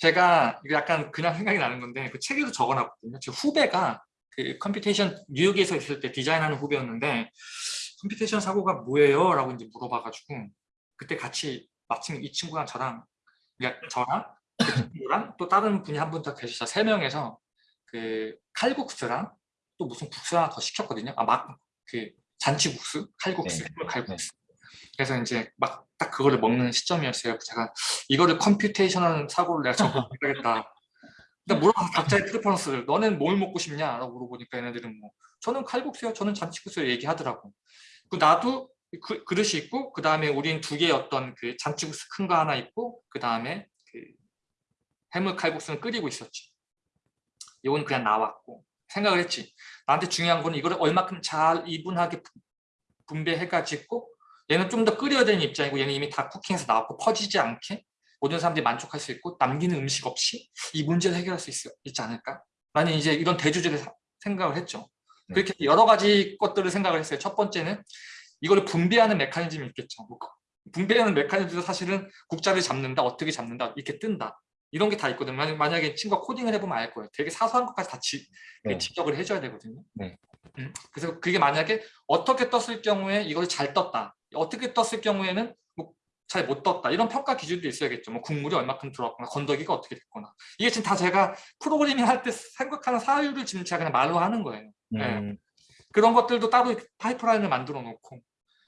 제가 이거 약간 그냥 생각이 나는 건데 그 책에도 적어놨거든요. 제 후배가 그 computation 뉴욕에서 있을 때 디자인하는 후배였는데 computation 사고가 뭐예요? 라고 이제 물어봐가지고 그때 같이 마침 이 친구랑 저랑 그러니까 저랑 그 친구랑 또 다른 분이 한 분 더 계셔서 세 명에서 그 칼국수랑 또 무슨 국수 하나 더 시켰거든요. 아 막 그 잔치국수, 칼국수, 네. 칼국수. 그래서 이제 막 딱 그거를 먹는 시점이었어요. 제가 이거를 computation한 사고를 내가 적응해야겠다. 근데 물어봐 각자의 preference를 너는 뭘 먹고 싶냐? 라고 물어보니까 얘네들은 뭐 저는 칼국수요, 저는 잔치국수요 얘기하더라고. 그 나도 그, 그릇이 있고 그 다음에 우린 두 개의 어떤 그 잔치국수 큰 거 하나 있고 그 다음에 그 해물 칼국수는 끓이고 있었지. 이건 그냥 나왔고 생각을 했지. 나한테 중요한 건 이거를 얼마큼 잘 이분하게 분- 분배해가지고 얘는 좀 더 끓여야 되는 입장이고 얘는 이미 다 cooking해서 나왔고 퍼지지 않게 모든 사람들이 만족할 수 있고 남기는 음식 없이 이 문제를 해결할 수 있, 있지 않을까? 나는 이제 이런 대주제를 사- 생각을 했죠. 네. 그렇게 여러 가지 것들을 생각을 했어요. 첫 번째는 이거를 분배하는 메커니즘이 있겠죠. 뭐 분배하는 메커니즘도 사실은 국자를 잡는다, 어떻게 잡는다, 이렇게 뜬다. 이런 게 다 있거든요. 만약- 만약에 친구가 코딩을 해보면 알 거예요. 되게 사소한 것까지 다 지, 그 네. 직역을 해줘야 되거든요. 네. 음, 그래서 그게 만약에 어떻게 떴을 경우에 이걸 잘 떴다. 어떻게 떴을 경우에는 뭐 잘 못 떴다. 이런 평가 기준도 있어야겠죠. 뭐 국물이 얼마큼 들어왔거나 건더기가 어떻게 됐거나. 이게 지금 다 제가 프로그래밍 할 때 생각하는 사유를 지금 제가 그냥 말로 하는 거예요. 네. 음, 그런 것들도 따로 파이프라인을 만들어 놓고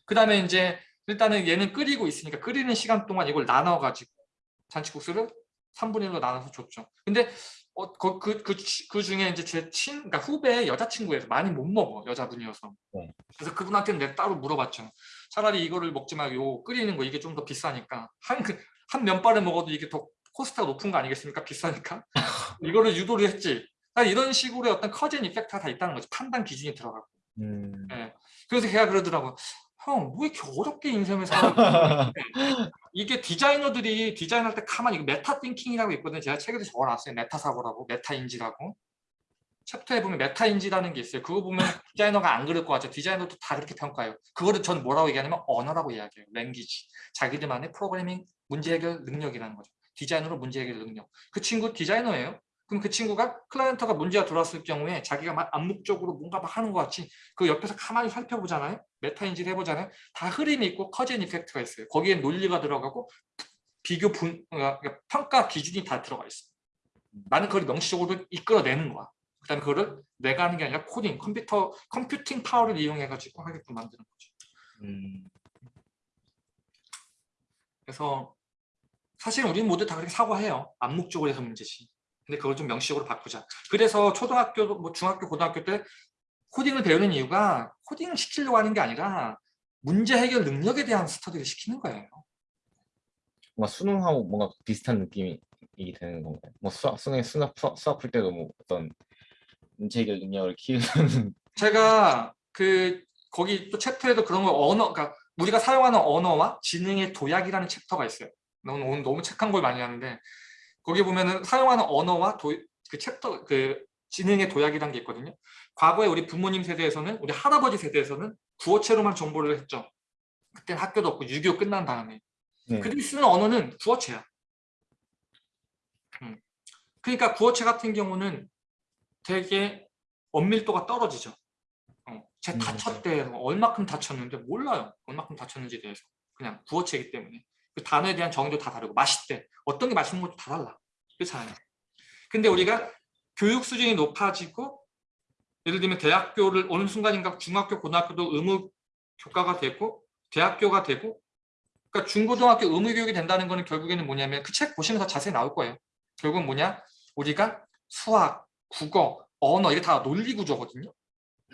그 다음에 이제 일단은 얘는 끓이고 있으니까 끓이는 시간 동안 이걸 나눠 가지고 잔치국수를 3분의 1로 나눠서 줬죠. 근데 어, 그, 그, 그, 치- 그 중에 이제 제 친, 그러니까 후배 여자친구에서 많이 못 먹어 여자분이어서. 네. 그래서 그분한테는 내가 따로 물어봤죠. 차라리 이거를 먹지 말고 요 끓이는 거 이게 좀 더 비싸니까 한 그, 한 면발을 먹어도 이게 더 cost가 높은 거 아니겠습니까? 비싸니까 (laughs) 이거를 유도를 했지. 사실 이런 식으로의 어떤 cause and effect가 다 있다는 거죠. 판단 기준이 들어가고. 음. 예. 그래서 걔가 그러더라고. 형, 왜 이렇게 어렵게 인생을 살아? (laughs) 이게 디자이너들이 디자인할 때 가만히 이거 meta thinking이라고 있거든요. 제가 책에도 적어놨어요. 메타 사고라고, 메타 인지라고. 챕터에 보면 메타 인지라는 게 있어요. 그거 보면 (laughs) 디자이너가 안 그럴 것 같죠. 디자이너도 다 그렇게 평가해요. 그거를 전 뭐라고 얘기하냐면 언어라고 이야기해요. language. 자기들만의 프로그래밍 문제 해결 능력이라는 거죠. 디자이너로 문제 해결 능력. 그 친구 디자이너예요. 그럼 그 친구가 클라이언트가 문제가 들어왔을 경우에 자기가 막 암묵적으로 뭔가 막 하는 것 같이 그 옆에서 가만히 살펴보잖아요. 메타 인지를 해보잖아요. 다 흐름이 있고 cause and effect가 있어요. 거기에 논리가 들어가고 비교 분 어, 그러니까 평가 기준이 다 들어가 있어. 나는 그걸 명시적으로 이끌어내는 거야. 그다음에 그거를 내가 하는 게 아니라 코딩, 컴퓨터, computing power를 이용해 가지고 하게끔 만드는 거죠. 음. 그래서 사실 우리는 모두 다 그렇게 사고해요. 암묵적으로 해서 문제지. 근데 그걸 좀 명시적으로 바꾸자. 그래서 초등학교, 뭐 중학교, 고등학교 때 코딩을 배우는 이유가 코딩을 시키려고 하는 게 아니라 문제 해결 능력에 대한 스터디를 시키는 거예요. 뭔가 수능하고 뭔가 비슷한 느낌이 되는 건가요? 뭐 수학, 수능, 수학, 수학, 수학 풀 때도 뭐 어떤 문제 해결 능력을 키우는 (laughs) 제가 그 거기 또 챕터에도 그런 거 언어, 그러니까 우리가 사용하는 언어와 지능의 도약이라는 chapter가 있어요. 너무 오늘 너무 책한 걸 많이 하는데 거기 보면은 사용하는 언어와 도, 그 챕터 그 지능의 도약이라는 게 있거든요. 과거에 우리 부모님 세대에서는 우리 할아버지 세대에서는 구어체로만 정보를 했죠. 그때는 학교도 없고 6.25 끝난 다음에 네. 그들이 쓰는 언어는 구어체야. 음. 그러니까 구어체 같은 경우는 되게 엄밀도가 떨어지죠. 어, 쟤 음, 다쳤대. 얼마큼 다쳤는데 몰라요. 얼마큼 다쳤는지에 대해서. 그냥 구어체이기 때문에. 그 단어에 대한 정의도 다 다르고 맛있대. 어떤 게 맛있는 것도 다 달라. 그렇잖아요. 근데 우리가 교육 수준이 높아지고 예를 들면 대학교를 어느 순간인가 중학교, 고등학교도 의무 교과가 되고 대학교가 되고 그러니까 중고등학교 의무 교육이 된다는 거는 결국에는 뭐냐면 그 책 보시면 더 자세히 나올 거예요. 결국은 뭐냐? 우리가 수학, 국어, 언어 이게 다 논리 구조거든요.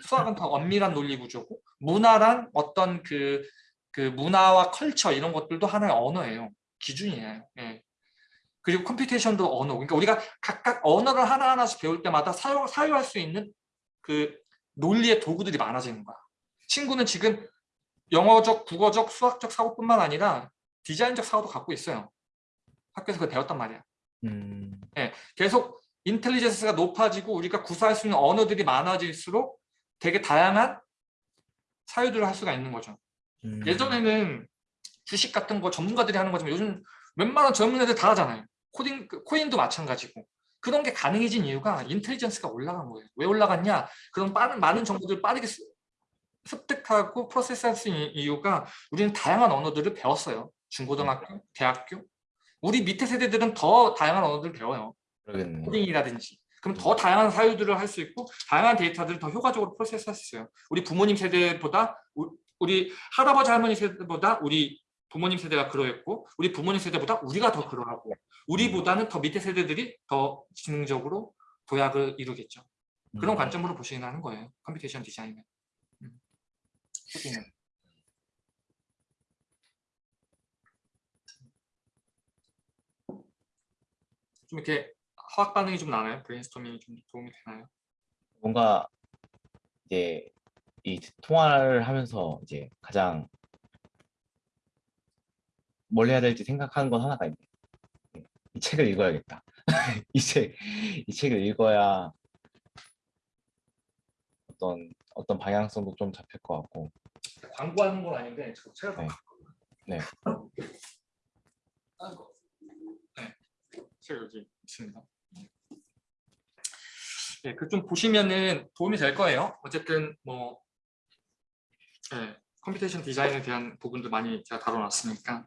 수학은 다 엄밀한 논리 구조고 문화란 어떤 그, 그 문화와 culture 이런 것들도 하나의 언어예요. 기준이에요. 예. 그리고 computation도 언어. 그러니까 우리가 각각 언어를 하나하나씩 배울 때마다 사용, 사용할 수 있는 그 논리의 도구들이 많아지는 거야. 친구는 지금 영어적, 국어적, 수학적 사고뿐만 아니라 디자인적 사고도 갖고 있어요. 학교에서 그걸 배웠단 말이야. 음. 계속 인텔리전스가 높아지고 우리가 구사할 수 있는 언어들이 많아질수록 되게 다양한 사유들을 할 수가 있는 거죠. 음. 예전에는 주식 같은 거 전문가들이 하는 거지만 요즘 웬만한 젊은 애들 다 하잖아요. 코딩, 그 코인도 마찬가지고. 그런 게 가능해진 이유가 인텔리전스가 올라간 거예요. 왜 올라갔냐? 그런 빠른, 많은 정보들을 빠르게 습- 습득하고 프로세스할 수 있는 이유가 우리는 다양한 언어들을 배웠어요. 중고등학교, 대학교. 우리 밑에 세대들은 더 다양한 언어들을 배워요. 그러겠네요. 코딩이라든지 그럼 더 다양한 사유들을 할 수 있고 다양한 데이터들을 더 효과적으로 프로세스할 수 있어요. 우리 부모님 세대보다 우- 우리 할아버지 할머니 세대보다 우리 부모님 세대가 그러했고 우리 부모님 세대보다 우리가 더 그러하고 우리보다는 더 밑에 세대들이 더 지능적으로 도약을 이루겠죠. 그런 음. 관점으로 보시긴 하는 거예요. computation 디자인은. 음. 좀 이렇게 화학 반응이 좀 나나요? 브레인스토밍이 좀 도움이 되나요? 뭔가 이제 이 통화를 하면서 이제 가장 뭘 해야 될지 생각하는 건 하나가 있네. 이 책을 읽어야겠다. (laughs) 이 책, 이 책을 읽어야 어떤 어떤 방향성도 좀 잡힐 것 같고 광고하는 건 아닌데 저 제가 네. 네. 네, 제가 여기 있습니다. 네, 그좀 보시면은 도움이 될 거예요. 어쨌든 뭐 네, computation 디자인에 대한 부분도 많이 제가 다뤄놨으니까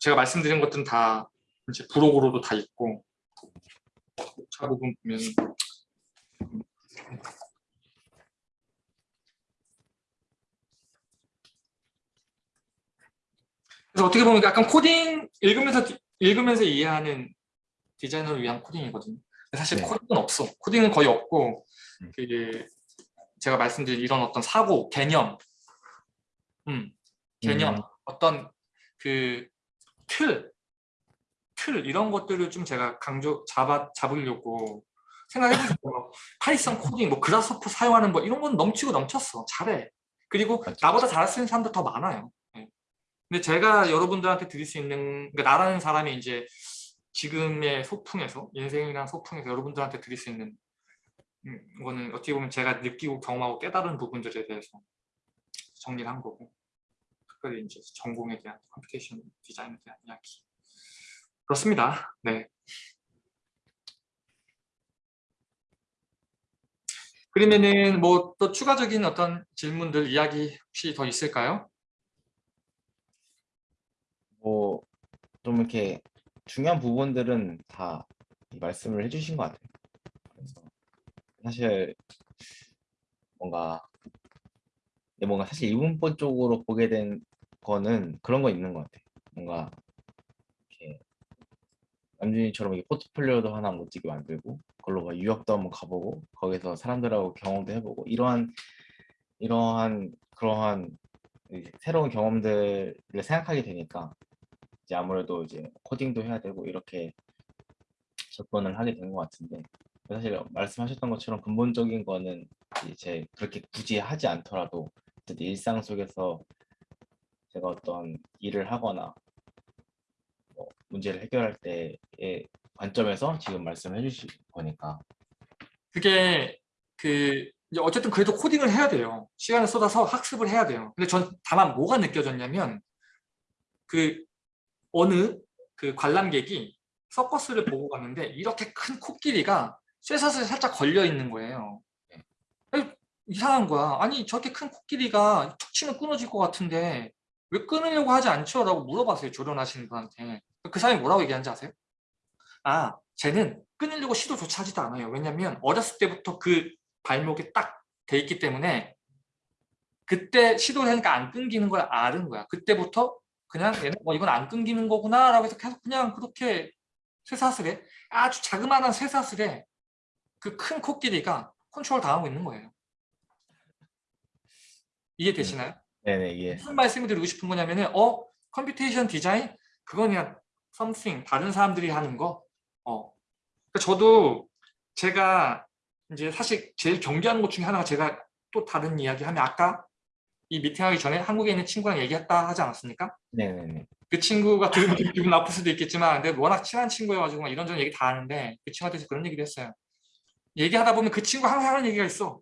제가 말씀드린 것들은 다 이제 부록으로도 다 있고 차 부분 보면 그래서 어떻게 보면 약간 코딩 읽으면서 디- 읽으면서 이해하는 디자이너를 위한 코딩이거든요. 사실 네. 코딩은 없어. 코딩은 거의 없고 음. 그 제가 말씀드린 이런 어떤 사고, 개념, 음, 개념, 음. 어떤 그 틀, 틀 이런 것들을 좀 제가 강조 잡아 잡으려고 생각해보니까 (laughs) Python 코딩, 뭐 Grasshopper 사용하는 거 이런 건 넘치고 넘쳤어. 잘해. 그리고 맞죠. 나보다 잘할 수 있는 사람도 더 많아요. 예. 근데 제가 여러분들한테 드릴 수 있는 그러니까 나라는 사람이 이제 지금의 소풍에서 인생이란 소풍에서 여러분들한테 드릴 수 있는 음, 이거는 어떻게 보면 제가 느끼고 경험하고 깨달은 부분들에 대해서 정리를 한 거고 특별히 이제 전공에 대한 computation 디자인에 대한 이야기 그렇습니다. 네. 그러면은 뭐 또 추가적인 어떤 질문들 이야기 혹시 더 있을까요? 뭐 좀 이렇게 중요한 부분들은 다 말씀을 해주신 것 같아요. 그래서 사실 뭔가 뭔가 사실 이분법 쪽으로 보게 된 거는 그런 거 있는 것 같아요. 뭔가 이렇게 남준이처럼 이렇게 포트폴리오도 하나 멋지게 만들고 그걸로 막 유학도 한번 가보고 거기서 사람들하고 경험도 해보고 이러한 이러한 그러한 새로운 경험들을 생각하게 되니까 이제 아무래도 이제 코딩도 해야 되고 이렇게 접근을 하게 된 것 같은데 사실 말씀하셨던 것처럼 근본적인 거는 이제 그렇게 굳이 하지 않더라도 일상 속에서 제가 어떤 일을 하거나 뭐 문제를 해결할 때의 관점에서 지금 말씀해 주신 거니까 그게 그 어쨌든 그래도 코딩을 해야 돼요. 시간을 쏟아서 학습을 해야 돼요. 근데 전 다만 뭐가 느껴졌냐면 그 어느 그 관람객이 서커스를 보고 갔는데 이렇게 큰 코끼리가 쇠사슬에 살짝 걸려 있는 거예요. 이상한 거야. 아니 저렇게 큰 코끼리가 툭 치면 끊어질 것 같은데 왜 끊으려고 하지 않죠? 라고 물어봤어요. 조련하시는 분한테. 그 사람이 뭐라고 얘기하는지 아세요? 아, 쟤는 끊으려고 시도조차 하지도 않아요. 왜냐면 어렸을 때부터 그 발목에 딱 돼 있기 때문에 그때 시도를 하니까 안 끊기는 걸 아는 거야. 그때부터 그냥 얘는 뭐 이건 안 끊기는 거구나 라고 해서 계속 그냥 그렇게 쇠사슬에 아주 자그마한 쇠사슬에 그 큰 코끼리가 컨트롤 당하고 있는 거예요. 이해되시나요? 네네 이게 무슨 말씀을 드리고 싶은 거냐면은 어 computation 디자인 그건 그냥 something 다른 사람들이 하는 거. 어. 그러니까 저도 제가 이제 사실 제일 경계하는 것 중에 하나가 제가 또 다른 이야기 하면 아까 이 미팅 하기 전에 한국에 있는 친구랑 얘기했다 하지 않았습니까? 네네네 그 친구가 들으면 좀 (laughs) 기분 나쁠 수도 있겠지만 근데 워낙 친한 친구여가지고 막 이런저런 얘기 다 하는데 그 친구한테서 그런 얘기를 했어요. 얘기하다 보면 그 친구 항상 하는 얘기가 있어.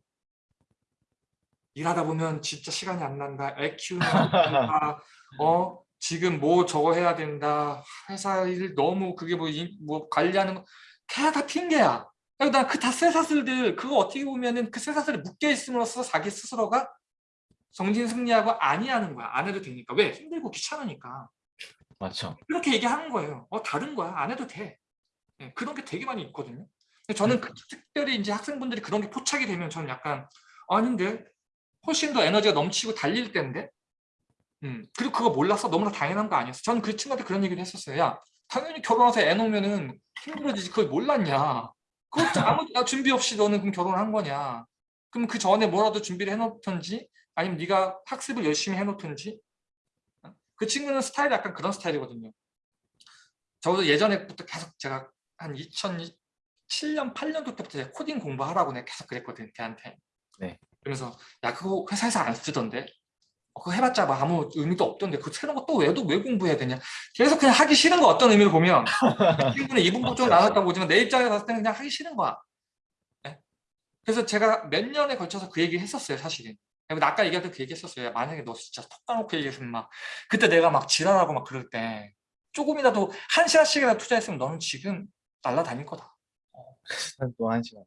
일하다 보면 진짜 시간이 안 난다. 애 키우는 거 힘들다. 어 지금 뭐 저거 해야 된다. 회사 일 너무 그게 뭐, 이- 뭐 관리하는 거 그냥 다 핑계야. 난그 다 쇠사슬들 그거 어떻게 보면은 그 쇠사슬에 묶여 있음으로써 자기 스스로가 정진 승리하고 아니하는 거야. 안 해도 되니까. 왜? 힘들고 귀찮으니까. 맞죠 이렇게 얘기하는 거예요. 어 다른 거야. 안 해도 돼. 예, 그런 게 되게 많이 있거든요. 저는 그 특별히 이제 학생분들이 그런 게 포착이 되면 저는 약간 아닌데 훨씬 더 에너지가 넘치고 달릴 때인데 음, 그리고 그거 몰라서 너무나 당연한 거 아니었어. 저는 그 친구한테 그런 얘기를 했었어요. 야 당연히 결혼해서 애 놓으면은 힘들어지지 그걸 몰랐냐. 그것도 아무 아, 준비 없이 너는 그럼 결혼을 한 거냐. 그럼 그 전에 뭐라도 준비를 해놓던지 아니면 네가 학습을 열심히 해놓던지 그 친구는 스타일이 약간 그런 스타일이거든요. 저도 예전에부터 계속 제가 한 2007년, 8년도 때부터 코딩 공부하라고 내가 계속 그랬거든, 걔한테. 네. 그래서 야 그거 회사에서 안 쓰던데? 어, 그거 해봤자 뭐 아무 의미도 없던데 그 새로운 거 또 왜, 왜 공부해야 되냐? 그래서 그냥 하기 싫은 거 어떤 의미로 보면 그 친구는 이분법 좀 나눴다고 보지만 내 입장에서 봤을 때는 그냥 하기 싫은 거야. 네? 그래서 제가 몇 년에 걸쳐서 그 얘기를 했었어요, 사실은. 근데 아까 얘기했던 그 얘기 했었어요. 만약에 너 진짜 톡 까놓고 얘기했으면 막 그때 내가 막 지랄하고 막 그럴 때 조금이라도 한 시간씩이라도 투자했으면 너는 지금 날라다닐 거다. 또한 시간.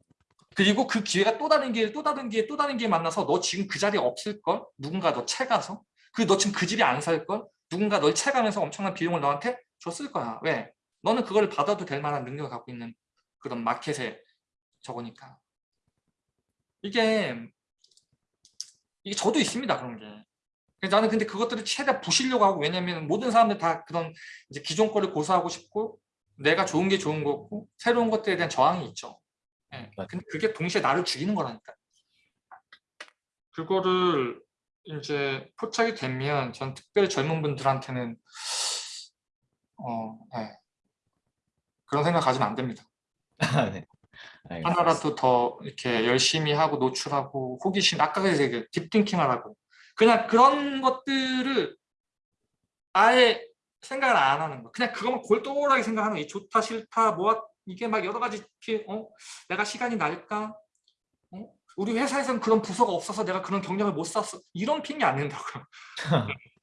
그리고 그 기회가 또 다른 기회, 또 다른 기회, 또 다른 기회 만나서 너 지금 그 자리에 없을 걸? 누군가 너 채가서? 그 너 지금 그 집에 안 살 걸? 누군가 널 채가면서 엄청난 비용을 너한테 줬을 거야. 왜? 너는 그걸 받아도 될 만한 능력을 갖고 있는 그런 마켓에 저거니까. 이게 이게 저도 있습니다 그런 게. 그래서 나는 근데 그것들을 최대한 부시려고 하고 왜냐면 모든 사람들 다 그런 이제 기존 거를 고수하고 싶고 내가 좋은 게 좋은 거고 새로운 것들에 대한 저항이 있죠. 예. 맞아요. 근데 그게 동시에 나를 죽이는 거라니까. 그거를 이제 포착이 되면 전 특별히 젊은 분들한테는 어, 예. 그런 생각 가지면 안 됩니다. (laughs) 네. 알겠습니다. 하나라도 더 이렇게 열심히 하고 노출하고 호기심 아까 그 딥띵킹 하라고. 그냥 그런 것들을 아예 생각을 안 하는 거. 그냥 그것만 골똘하게 생각하는 거. 이 좋다 싫다 뭐 이게 막 여러 가지 이렇게 어? 내가 시간이 날까? 어? 우리 회사에서는 그런 부서가 없어서 내가 그런 경력을 못 샀어. 이런 핑계 안 낸다고요. (laughs)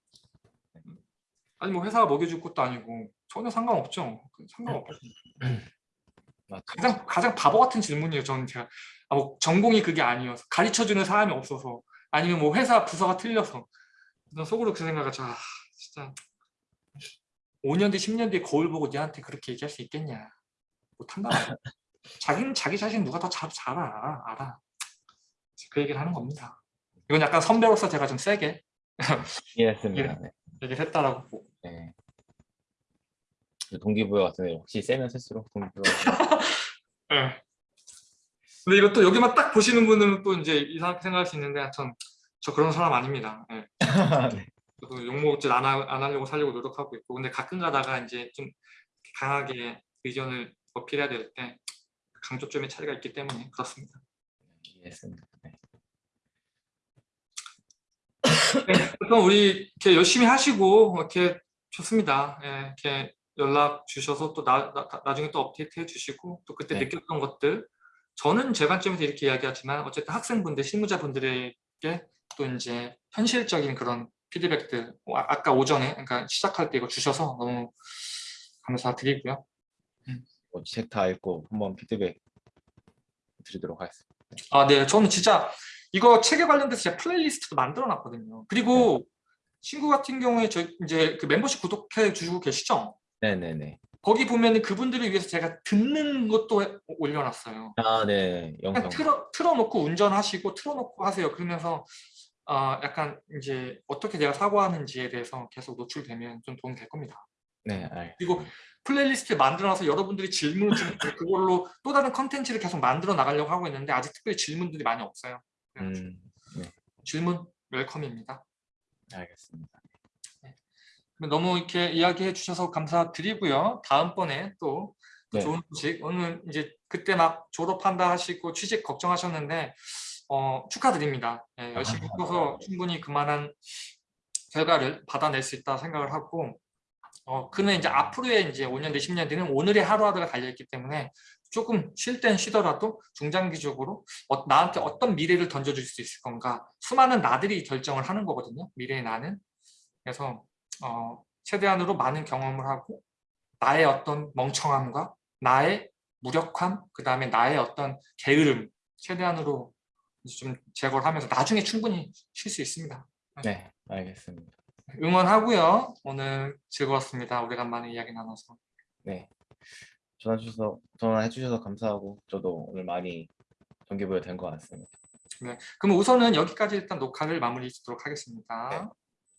아니 뭐 회사가 먹여줄 것도 아니고 전혀 상관없죠. 상관없죠 맞죠. 가장 가장 바보 같은 질문이에요. 저는 제가 아, 뭐 전공이 그게 아니어서 가르쳐주는 사람이 없어서 아니면 뭐 회사 부서가 틀려서 난 속으로 그 생각을 자 진짜 5년 뒤 10년 뒤에 거울 보고 니한테 그렇게 얘기할 수 있겠냐 못한다. (laughs) 자기는 자기 자신 누가 더잘 알아 알아. 그 얘기를 하는 겁니다. 이건 약간 선배로서 제가 좀 세게 (laughs) 이해했습니다. (laughs) 네. 얘기를 했다라고 보고. 네. 그 동기부여 같은 데 혹시 세면 쓸수록 동기부여 예. 근데 이것도 여기만 딱 보시는 분들은 또 이제 이상하게 생각할 수 있는데 전 저 그런 사람 아닙니다. 예. (laughs) 네. 저도 욕먹질 안, 하, 안 하려고 살려고 노력하고 있고 근데 가끔 가다가 이제 좀 강하게 의견을 어필해야 될 때 강조점의 차이가 있기 때문에 그렇습니다. 이해했습니다. 네. 그래서 우리 이렇게 열심히 하시고 이렇게 좋습니다. 예, 이렇게 연락 주셔서 또 나, 나, 나중에 또 업데이트 해주시고 또 그때 네. 느꼈던 것들 저는 제 관점에서 이렇게 이야기하지만 어쨌든 학생분들, 실무자분들에게 또 이제 현실적인 그런 피드백들 어, 아- 아까 오전에 그러니까 시작할 때 이거 주셔서 너무 감사드리고요. 뭐책 다 읽고 한번 피드백 드리도록 하겠습니다. 아, 네. 저는 진짜 이거 책에 관련돼서 제가 플레이리스트도 만들어 놨거든요. 그리고 친구 같은 경우에 저 이제 그 멤버십 구독해 주시고 계시죠? 네네네. 거기 보면은 그분들을 위해서 제가 듣는 것도 해- 올려놨어요. 아, 네. 영상. 틀어, 틀어놓고 운전하시고 틀어놓고 하세요. 그러면서 어, 약간 이제 어떻게 내가 사고하는지에 대해서 계속 노출되면 좀 도움이 될 겁니다. 네, 알. 그리고 플레이리스트 만들어놔서 여러분들이 질문을 주면 그걸로 또 다른 컨텐츠를 계속 만들어 나가려고 하고 있는데 아직 특별히 질문들이 많이 없어요. 음, 질문 welcome입니다. 알겠습니다. 너무 이렇게 이야기해 주셔서 감사드리고요. 다음번에 또, 또 네. 좋은 소식 오늘 이제 그때 막 졸업한다 하시고 취직 걱정하셨는데 어, 축하드립니다. 예, 열심히 아, 해서 충분히 그만한 결과를 받아낼 수 있다 생각을 하고 어, 그는 이제 앞으로의 이제 5년 뒤 10년 뒤는 오늘의 하루하루가 달려있기 때문에 조금 쉴 땐 쉬더라도 중장기적으로 어, 나한테 어떤 미래를 던져줄 수 있을 건가 수많은 나들이 결정을 하는 거거든요. 미래의 나는. 그래서 어, 최대한으로 많은 경험을 하고 나의 어떤 멍청함과 나의 무력함, 그 다음에 나의 어떤 게으름 최대한으로 좀 제거를 하면서 나중에 충분히 쉴 수 있습니다. 네, 알겠습니다. 응원하고요. 오늘 즐거웠습니다. 오래간만에 이야기 나눠서. 네. 전화 주셔서 전화해 주셔서 감사하고 저도 오늘 많이 동기부여 된 것 같습니다. 그럼 우선은 여기까지 일단 녹화를 마무리 짓도록 하겠습니다. 네.